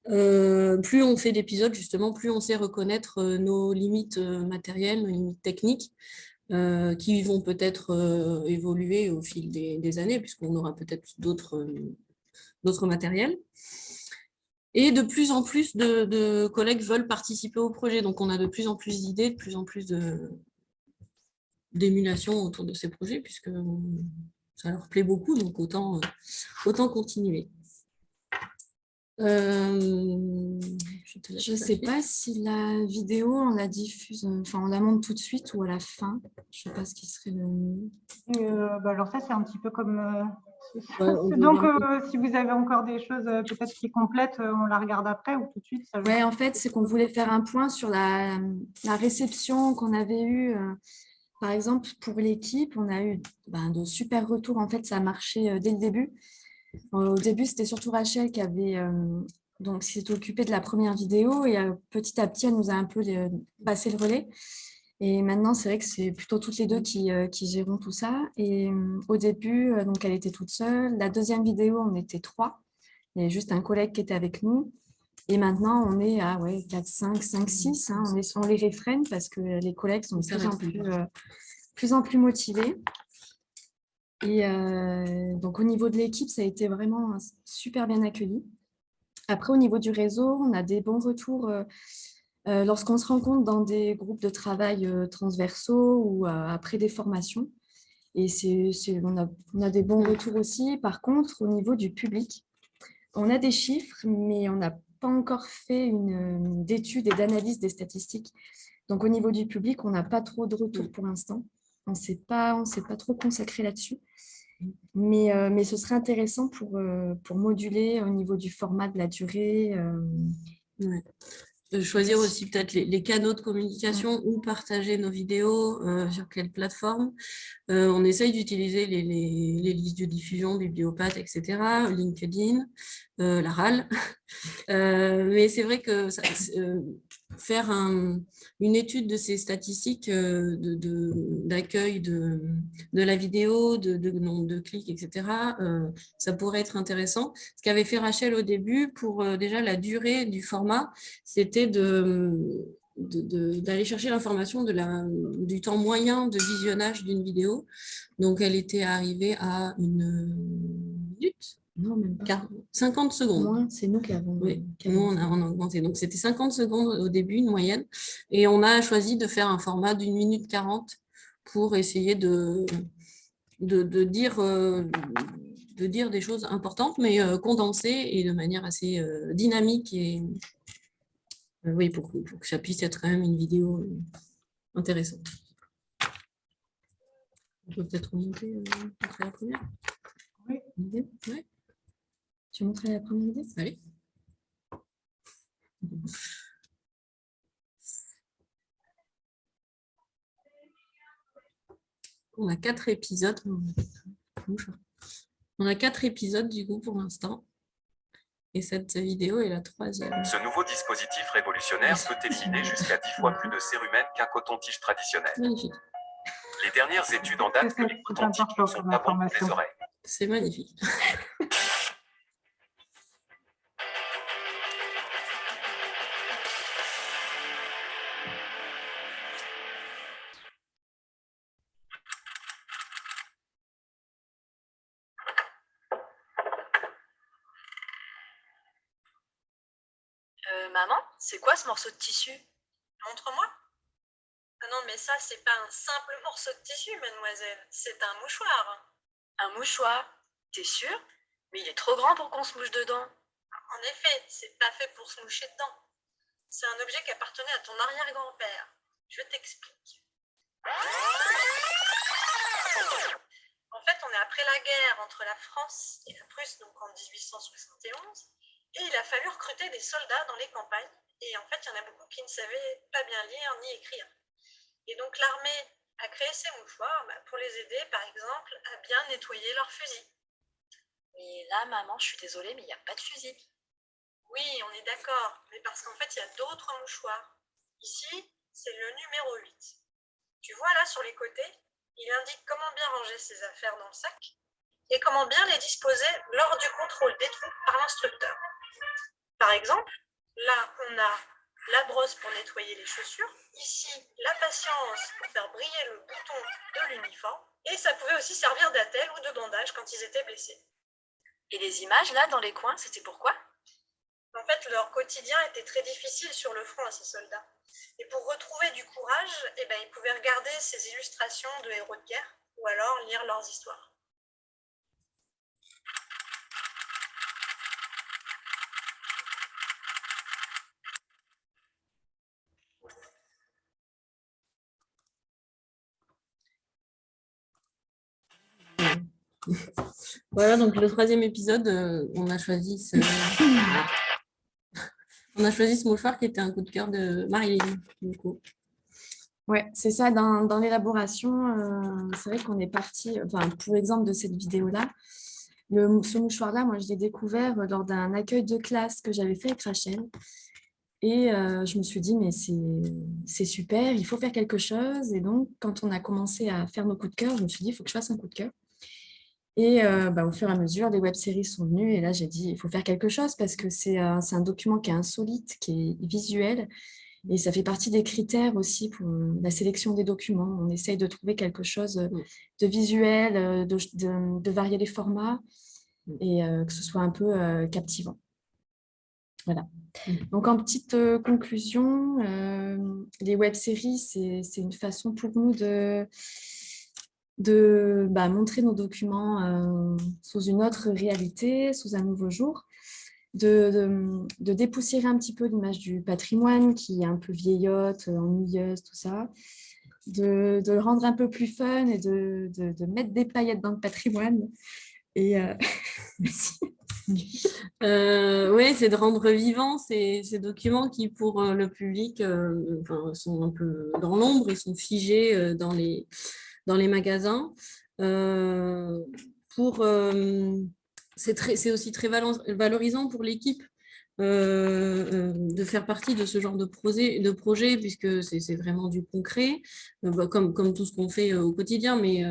plus on fait d'épisodes, justement, plus on sait reconnaître nos limites matérielles, nos limites techniques, euh, qui vont peut-être euh, évoluer au fil des, années, puisqu'on aura peut-être d'autres euh, matériels. Et de plus en plus de, collègues veulent participer au projet, donc on a de plus en plus d'idées, de plus en plus d'émulation autour de ces projets, puisque ça leur plaît beaucoup, donc autant, autant continuer. Euh, je ne sais pas si la vidéo, on la diffuse, enfin on la monte tout de suite ou à la fin. Je ne sais pas ce qui serait le mieux. Euh, bah, alors ça, c'est un petit peu comme... Euh, donc, si vous avez encore des choses peut-être qui complètent, on la regarde après ou tout de suite Oui, en fait, c'est qu'on voulait faire un point sur la, la réception qu'on avait eue. Par exemple, pour l'équipe, on a eu ben, de super retours. En fait, ça a marché dès le début. Au début, c'était surtout Rachel qui avait euh, donc s'est occupée de la première vidéo et euh, petit à petit, elle nous a un peu euh, passé le relais. Et maintenant, c'est vrai que c'est plutôt toutes les deux qui, qui gérons tout ça. Et au début, donc elle était toute seule. La deuxième vidéo, on était trois. Il y avait juste un collègue qui était avec nous. Et maintenant, on est à ouais, 4, 5, 5, 6. on, est, on les réfrène parce que les collègues sont de plus en plus, plus en plus motivés. Et euh, donc, au niveau de l'équipe, ça a été vraiment super bien accueilli. Après, au niveau du réseau, on a des bons retours euh, euh, lorsqu'on se rencontre dans des groupes de travail transversaux ou après des formations. Et on, a, on, a, des bons retours aussi. Par contre, au niveau du public, on a des chiffres, mais on n'a pas encore fait une, d'études et d'analyse des statistiques. Donc, au niveau du public, on n'a pas trop de retours pour l'instant. On ne s'est pas, pas trop consacré là-dessus. Mais, euh, mais ce serait intéressant pour, euh, pour moduler au niveau du format de la durée. Euh. choisir aussi peut-être les, canaux de communication ou partager nos vidéos sur quelle plateforme. On essaye d'utiliser les, listes de diffusion, Bibliopathe, etc., LinkedIn, la RAL. mais c'est vrai que ça, faire une étude de ces statistiques d'accueil de, de, la vidéo, de, nombre de clics, etc., ça pourrait être intéressant. Ce qu'avait fait Rachel au début, pour déjà la durée du format, c'était de d'aller chercher l'information du temps moyen de visionnage d'une vidéo. Donc, elle était arrivée à une non, même pas. 50 secondes. C'est nous qui avons. Oui, nous, on a, augmenté. Donc, c'était 50 secondes au début, une moyenne. Et on a choisi de faire un format d'une minute 40 pour essayer de, de, dire, euh, de dire des choses importantes, mais euh, condensées et de manière assez euh, dynamique et, oui, pour, que ça puisse être quand même une vidéo intéressante. On peut peut-être remonter montrer la première Oui. Idée? Tu montrer la première idée? Allez. On a quatre épisodes. On a quatre épisodes du coup pour l'instant. Et cette vidéo est la troisième. Ce nouveau dispositif révolutionnaire peut éliminer jusqu'à 10 fois plus de cérumen qu'un coton-tige traditionnel. Magnifique. Les dernières études en date que les cotons-tiges sont les oreilles. C'est magnifique. morceau de tissu Montre-moi. Ah non, mais ça, c'est pas un simple morceau de tissu, mademoiselle. C'est un mouchoir. Un mouchoir T'es sûr? Mais il est trop grand pour qu'on se mouche dedans. En effet, c'est pas fait pour se moucher dedans. C'est un objet qui appartenait à ton arrière-grand-père. Je t'explique. En fait, on est après la guerre entre la France et la Prusse, donc en 1871, et il a fallu recruter des soldats dans les campagnes et en fait, il y en a beaucoup qui ne savaient pas bien lire ni écrire. Et donc l'armée a créé ces mouchoirs bah, pour les aider, par exemple, à bien nettoyer leurs fusils. Mais là, maman, je suis désolée, mais il n'y a pas de fusil. Oui, on est d'accord, mais parce qu'en fait, il y a d'autres mouchoirs. Ici, c'est le numéro 8. Tu vois là, sur les côtés, il indique comment bien ranger ses affaires dans le sac et comment bien les disposer lors du contrôle des troupes par l'instructeur. Par exemple, Là, on a la brosse pour nettoyer les chaussures. Ici, la patience pour faire briller le bouton de l'uniforme. Et ça pouvait aussi servir d'attelle ou de bandage quand ils étaient blessés. Et les images, là, dans les coins, c'était pourquoi En fait, leur quotidien était très difficile sur le front à ces soldats. Et pour retrouver du courage, eh ben, ils pouvaient regarder ces illustrations de héros de guerre ou alors lire leurs histoires. Voilà, donc le troisième épisode, euh, on a choisi ce... mouchoir qui était un coup de cœur de coup. Ouais, c'est ça, dans, l'élaboration, euh, c'est vrai qu'on est parti, enfin, pour exemple de cette vidéo-là, ce mouchoir-là, moi, je l'ai découvert lors d'un accueil de classe que j'avais fait avec Rachel. Et euh, je me suis dit, mais c'est super, il faut faire quelque chose. Et donc, quand on a commencé à faire nos coups de cœur, je me suis dit, il faut que je fasse un coup de cœur. Et euh, bah, au fur et à mesure, les web-séries sont venues. Et là, j'ai dit, il faut faire quelque chose parce que c'est un document qui est insolite, qui est visuel. Et ça fait partie des critères aussi pour la sélection des documents. On essaye de trouver quelque chose de visuel, euh, de, varier les formats et euh, que ce soit un peu captivant. Voilà. Donc, en petite conclusion, les web-séries, c'est une façon pour nous de de bah, montrer nos documents euh, sous une autre réalité, sous un nouveau jour, de, de, dépoussiérer un petit peu l'image du patrimoine qui est un peu vieillotte, ennuyeuse, tout ça, de, le rendre un peu plus fun et de, mettre des paillettes dans le patrimoine. Et euh, Euh, oui, c'est de rendre vivants ces, documents qui, pour le public, sont un peu dans l'ombre, ils sont figés dans les, dans les magasins. pour c'est aussi très valorisant pour l'équipe euh, euh, de faire partie de ce genre de projet, de projet puisque c'est vraiment du concret, euh, bah, comme, comme tout ce qu'on fait au quotidien, mais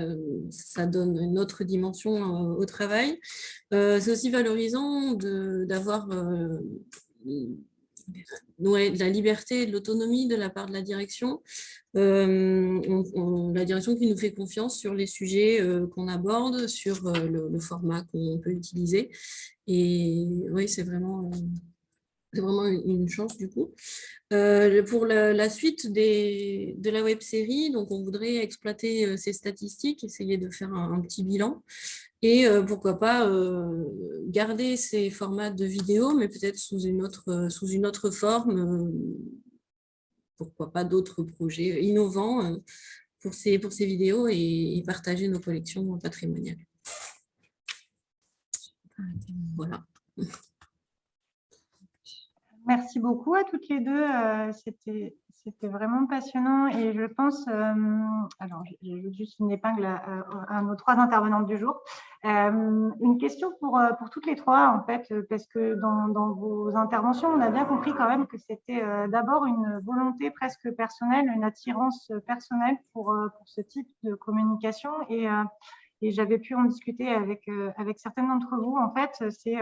ça donne une autre dimension au travail. c'est aussi valorisant d'avoir de la liberté et de l'autonomie de la part de la direction. la direction qui nous fait confiance sur les sujets qu'on aborde, sur le, format qu'on peut utiliser. Et oui, c'est vraiment vraiment une chance du coup. Euh, pour la, suite des, de la web série, donc on voudrait exploiter euh, ces statistiques, essayer de faire un, petit bilan et euh, pourquoi pas garder ces formats de vidéo, mais peut-être sous une autre sous une autre forme. pourquoi pas d'autres projets innovants pour ces pour ces vidéos et, partager nos collections patrimoniales. Voilà. Merci beaucoup à toutes les deux. Euh, c'était vraiment passionnant et je pense, euh, alors j'ai juste une épingle à, nos trois intervenantes du jour. Euh, une question pour, pour toutes les trois en fait, parce que dans, dans, vos interventions, on a bien compris quand même que c'était d'abord une volonté presque personnelle, une attirance personnelle pour, pour ce type de communication et, et j'avais pu en discuter avec, avec certaines d'entre vous. En fait, c'est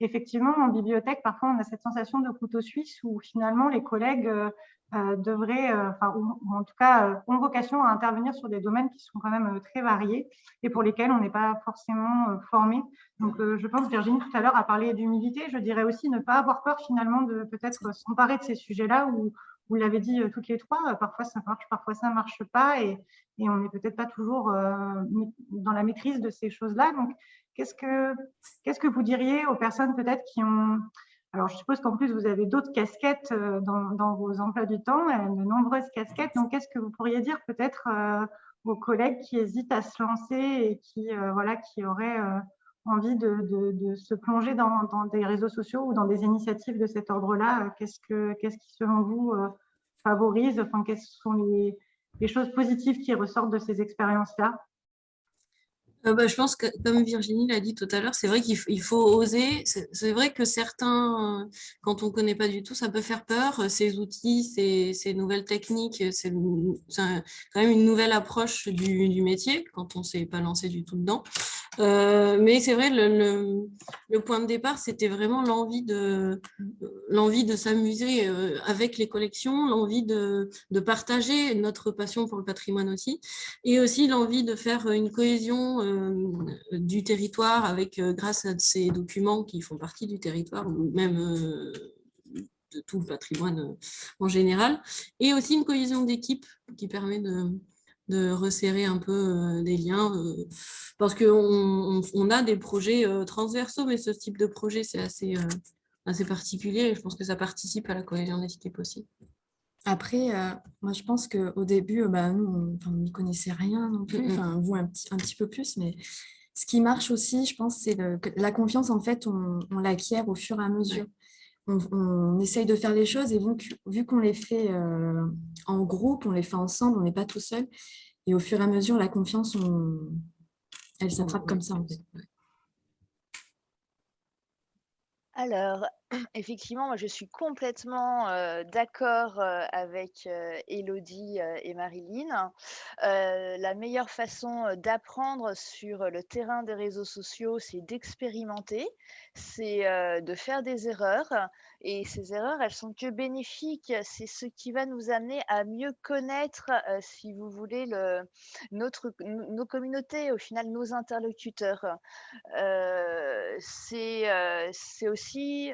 effectivement, en bibliothèque, parfois, on a cette sensation de couteau suisse où finalement les collègues euh, euh, devraient, euh, enfin, ou, en tout cas, ont vocation à intervenir sur des domaines qui sont quand même très variés et pour lesquels on n'est pas forcément formé. Donc, je pense, Virginie, tout à l'heure, a parlé d'humilité. Je dirais aussi ne pas avoir peur finalement de peut-être s'emparer de ces sujets-là où vous l'avez dit toutes les trois, parfois ça marche, parfois ça ne marche pas et, et on n'est peut-être pas toujours dans la maîtrise de ces choses-là. Qu'est-ce que, vous diriez aux personnes peut-être qui ont... Alors, je suppose qu'en plus, vous avez d'autres casquettes euh, dans, vos emplois du temps, euh, de nombreuses casquettes. Donc, qu'est-ce que vous pourriez dire peut-être euh, aux collègues qui hésitent à se lancer et qui, voilà, qui auraient envie de, se plonger dans, des réseaux sociaux ou dans des initiatives de cet ordre-là Qu'est-ce, que, qu'est-ce qui, selon vous, favorise enfin, Quelles sont les choses positives qui ressortent de ces expériences-là? Euh, bah, je pense que, comme Virginie l'a dit tout à l'heure, c'est vrai qu'il faut, oser. C'est vrai que certains, quand on ne connaît pas du tout, ça peut faire peur. Ces outils, ces, nouvelles techniques, c'est quand même une nouvelle approche du, métier quand on ne s'est pas lancé du tout dedans. Euh, mais c'est vrai, le, point de départ, c'était vraiment l'envie de, de s'amuser euh, avec les collections, l'envie de, de, partager notre passion pour le patrimoine aussi, et aussi l'envie de faire une cohésion euh, du territoire avec, grâce à ces documents qui font partie du territoire ou même de tout le patrimoine en général, et aussi une cohésion d'équipe qui permet de, de resserrer un peu des liens, parce qu'on on, a des projets transversaux, mais ce type de projet, c'est assez, assez particulier, et je pense que ça participe à la cohésion d'équipe aussi. Après, euh, moi, je pense qu'au début, euh, bah, nous, on n'y connaissait rien non plus, enfin, vous un petit, un petit peu plus, mais ce qui marche aussi, je pense, c'est la confiance, en fait, on, l'acquiert au fur et à mesure. On, essaye de faire les choses et vu qu'on les fait euh, en groupe, on les fait ensemble, on n'est pas tout seul. Et au fur et à mesure, la confiance, elle s'attrape comme ça. Alors, effectivement, je suis complètement d'accord avec Elodie et Marilyn. la meilleure façon d'apprendre sur le terrain des réseaux sociaux, c'est d'expérimenter, c'est de faire des erreurs. Et ces erreurs, elles sont que bénéfiques. C'est ce qui va nous amener à mieux connaître, si vous voulez, le, notre, nos communautés, au final, nos interlocuteurs. c'est aussi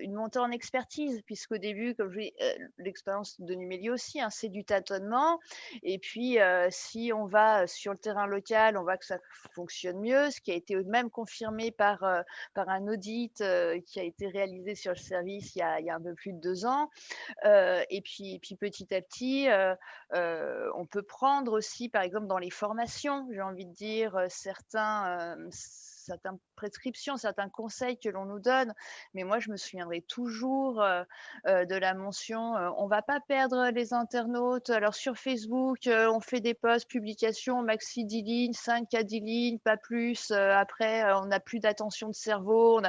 une montée en expertise, puisqu'au début, comme je dis, l'expérience de Numéli aussi, hein, c'est du tâtonnement. Et puis, si on va sur le terrain local, on voit que ça fonctionne mieux, ce qui a été même confirmé par, par un audit qui a été réalisé sur le service il y a, un peu plus de deux ans. et, puis, puis, petit à petit, on peut prendre aussi, par exemple, dans les formations, j'ai envie de dire, certains certaines prescriptions, certains conseils que l'on nous donne. Mais moi, je me souviendrai toujours de la mention on ne va pas perdre les internautes. Alors sur Facebook, on fait des posts, publications, maxi 10 lignes, 5 à 10 lignes, pas plus. après, on n'a plus d'attention de cerveau.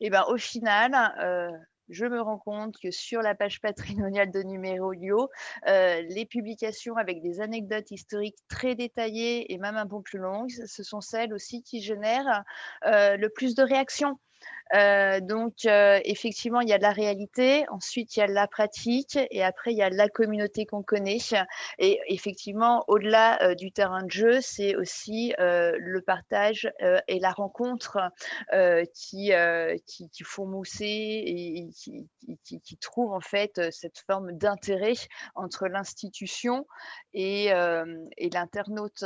Et ben, au final, je me rends compte que sur la page patrimoniale de Numéro euh, les publications avec des anecdotes historiques très détaillées et même un peu plus longues, ce sont celles aussi qui génèrent euh, le plus de réactions. Euh, donc, euh, effectivement, il y a la réalité, ensuite, il y a la pratique, et après, il y a la communauté qu'on connaît. Et effectivement, au-delà euh, du terrain de jeu, c'est aussi le partage et la rencontre qui, qui, font mousser et, qui, qui, qui, trouvent en fait cette forme d'intérêt entre l'institution et, et l'internaute.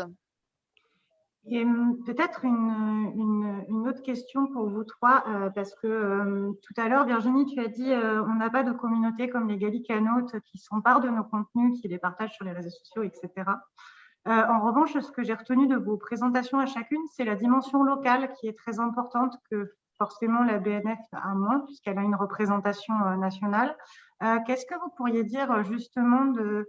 Et peut-être une, autre question pour vous trois, euh, parce que euh, tout à l'heure, Virginie, tu as dit euh, on n'a pas de communauté comme les gallicanotes qui s'emparent de nos contenus, qui les partagent sur les réseaux sociaux, etc. en revanche, ce que j'ai retenu de vos présentations à chacune, c'est la dimension locale qui est très importante, que forcément la BNF a moins, puisqu'elle a une représentation nationale. Qu'est-ce que vous pourriez dire justement de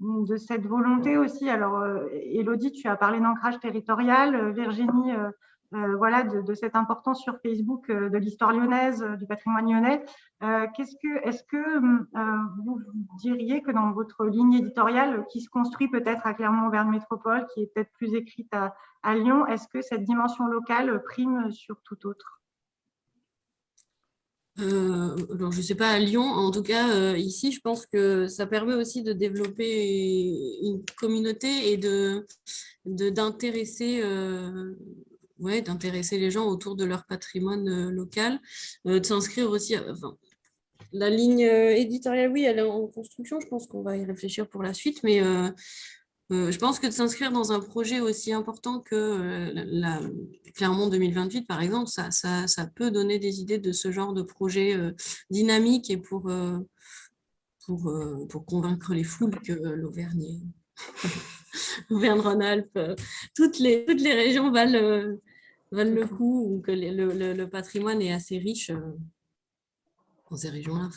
de cette volonté aussi. Alors, euh, Elodie, tu as parlé d'ancrage territorial, euh, Virginie, euh, voilà, de, cette importance sur Facebook de l'histoire lyonnaise, du patrimoine lyonnais. Est-ce que vous diriez que dans votre ligne éditoriale, qui se construit peut-être à Clermont-Auvergne Métropole, qui est peut-être plus écrite à Lyon, est-ce que cette dimension locale prime sur tout autre? Euh, alors, je ne sais pas à Lyon, en tout cas, euh, ici, je pense que ça permet aussi de développer une communauté et de d'intéresser euh, d'intéresser les gens autour de leur patrimoine local, de s'inscrire aussi. enfin, la ligne éditoriale, oui, elle est en construction, je pense qu'on va y réfléchir pour la suite, mais je pense que de s'inscrire dans un projet aussi important que euh, Clermont 2028, par exemple, ça, peut donner des idées de ce genre de projet euh, dynamique et pour, convaincre les foules que l'Auvergne Auvergne-Rhône-Alpes, toutes les, toutes les régions valent, le coup ou que le, patrimoine est assez riche dans ces régions-là.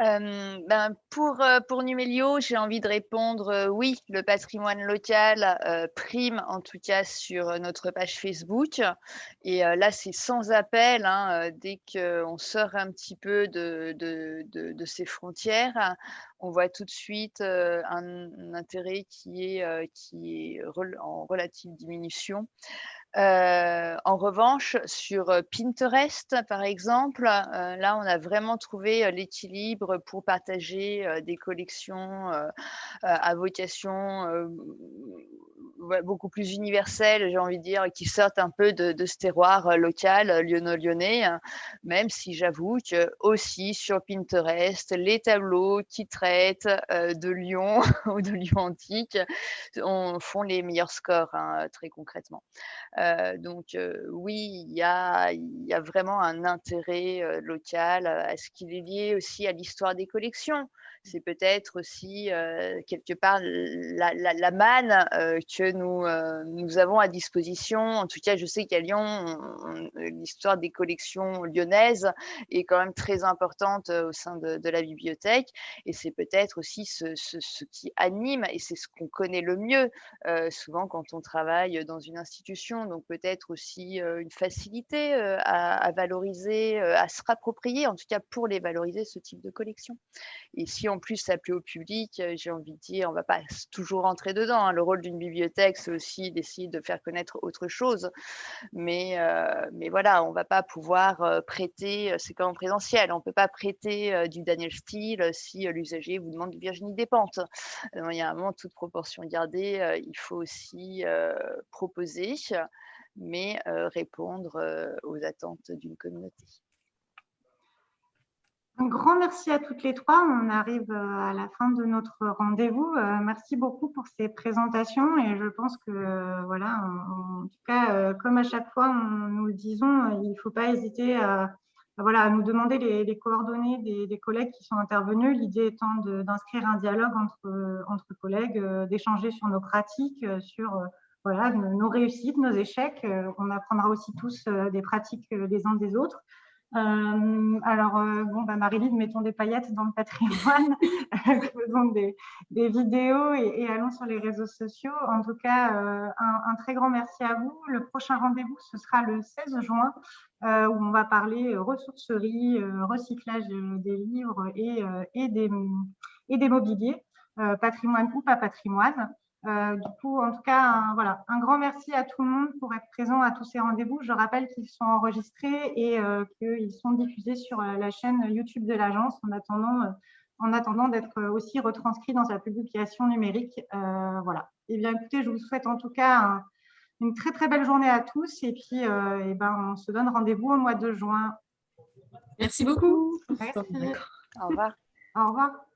Euh, ben pour, euh, pour Numelio, j'ai envie de répondre euh, oui, le patrimoine local prime en tout cas sur notre page Facebook. Et là, c'est sans appel, hein, dès qu'on sort un petit peu de, ces frontières, on voit tout de suite un, intérêt qui est en relative diminution. Euh, en revanche, sur euh, Pinterest, par exemple, euh, là, on a vraiment trouvé l'équilibre pour partager des collections à vocation beaucoup plus universelles, j'ai envie de dire, qui sortent un peu de, ce terroir local lyonno-lyonnais, hein. même si j'avoue que aussi sur Pinterest, les tableaux qui traitent de Lyon ou de Lyon antique on, font les meilleurs scores, hein, très concrètement. Euh, donc oui, il y a, y a, vraiment un intérêt local. Est-ce qu'il est lié aussi à l'histoire des collections c'est peut-être aussi quelque part la, manne que nous, nous avons à disposition. En tout cas, je sais qu'à Lyon, l'histoire des collections lyonnaises est quand même très importante au sein de, la bibliothèque. Et c'est peut-être aussi ce, qui anime, et c'est ce qu'on connaît le mieux, souvent quand on travaille dans une institution. Donc peut-être aussi une facilité à, à, valoriser, à se rapproprier, en tout cas pour les valoriser, ce type de collection. Et si en plus s'appeler au public, j'ai envie de dire, on ne va pas toujours rentrer dedans. Hein. Le rôle d'une bibliothèque, c'est aussi d'essayer de faire connaître autre chose. Mais, mais voilà, on ne va pas pouvoir prêter, c'est comme en présentiel, on ne peut pas prêter du Daniel Steele si l'usager vous demande du Virginie Despentes. il y a un moment, toute proportion gardée, il faut aussi proposer, mais répondre aux attentes d'une communauté. Un grand merci à toutes les trois. On arrive euh, à la fin de notre rendez-vous. Euh, merci beaucoup pour ces présentations et je pense que, euh, voilà, en, tout cas, comme à chaque fois, nous le disons, il ne faut pas hésiter à, voilà, nous demander les, coordonnées des, collègues qui sont intervenus. L'idée étant d'inscrire un dialogue entre, entre collègues, d'échanger sur nos pratiques, sur voilà, nos réussites, nos échecs. on apprendra aussi tous des pratiques des uns des autres. Euh, alors, euh, bon, bah, Marie-Lise, mettons des paillettes dans le patrimoine, faisons des, vidéos et, allons sur les réseaux sociaux. En tout cas, euh, un, très grand merci à vous. Le prochain rendez-vous, ce sera le 16 juin, où on va parler ressourcerie, recyclage des livres et, et, des, et des mobiliers, patrimoine ou pas patrimoine. Euh, du coup, en tout cas, un, voilà, un grand merci à tout le monde pour être présent à tous ces rendez-vous. Je rappelle qu'ils sont enregistrés et euh, qu'ils sont diffusés sur euh, la chaîne YouTube de l'agence en attendant, en attendant d'être aussi retranscrits dans sa publication numérique. voilà. Eh bien, écoutez, je vous souhaite en tout cas une très très belle journée à tous et puis et ben, on se donne rendez-vous au mois de juin. Merci beaucoup. Merci. Au revoir. Au revoir.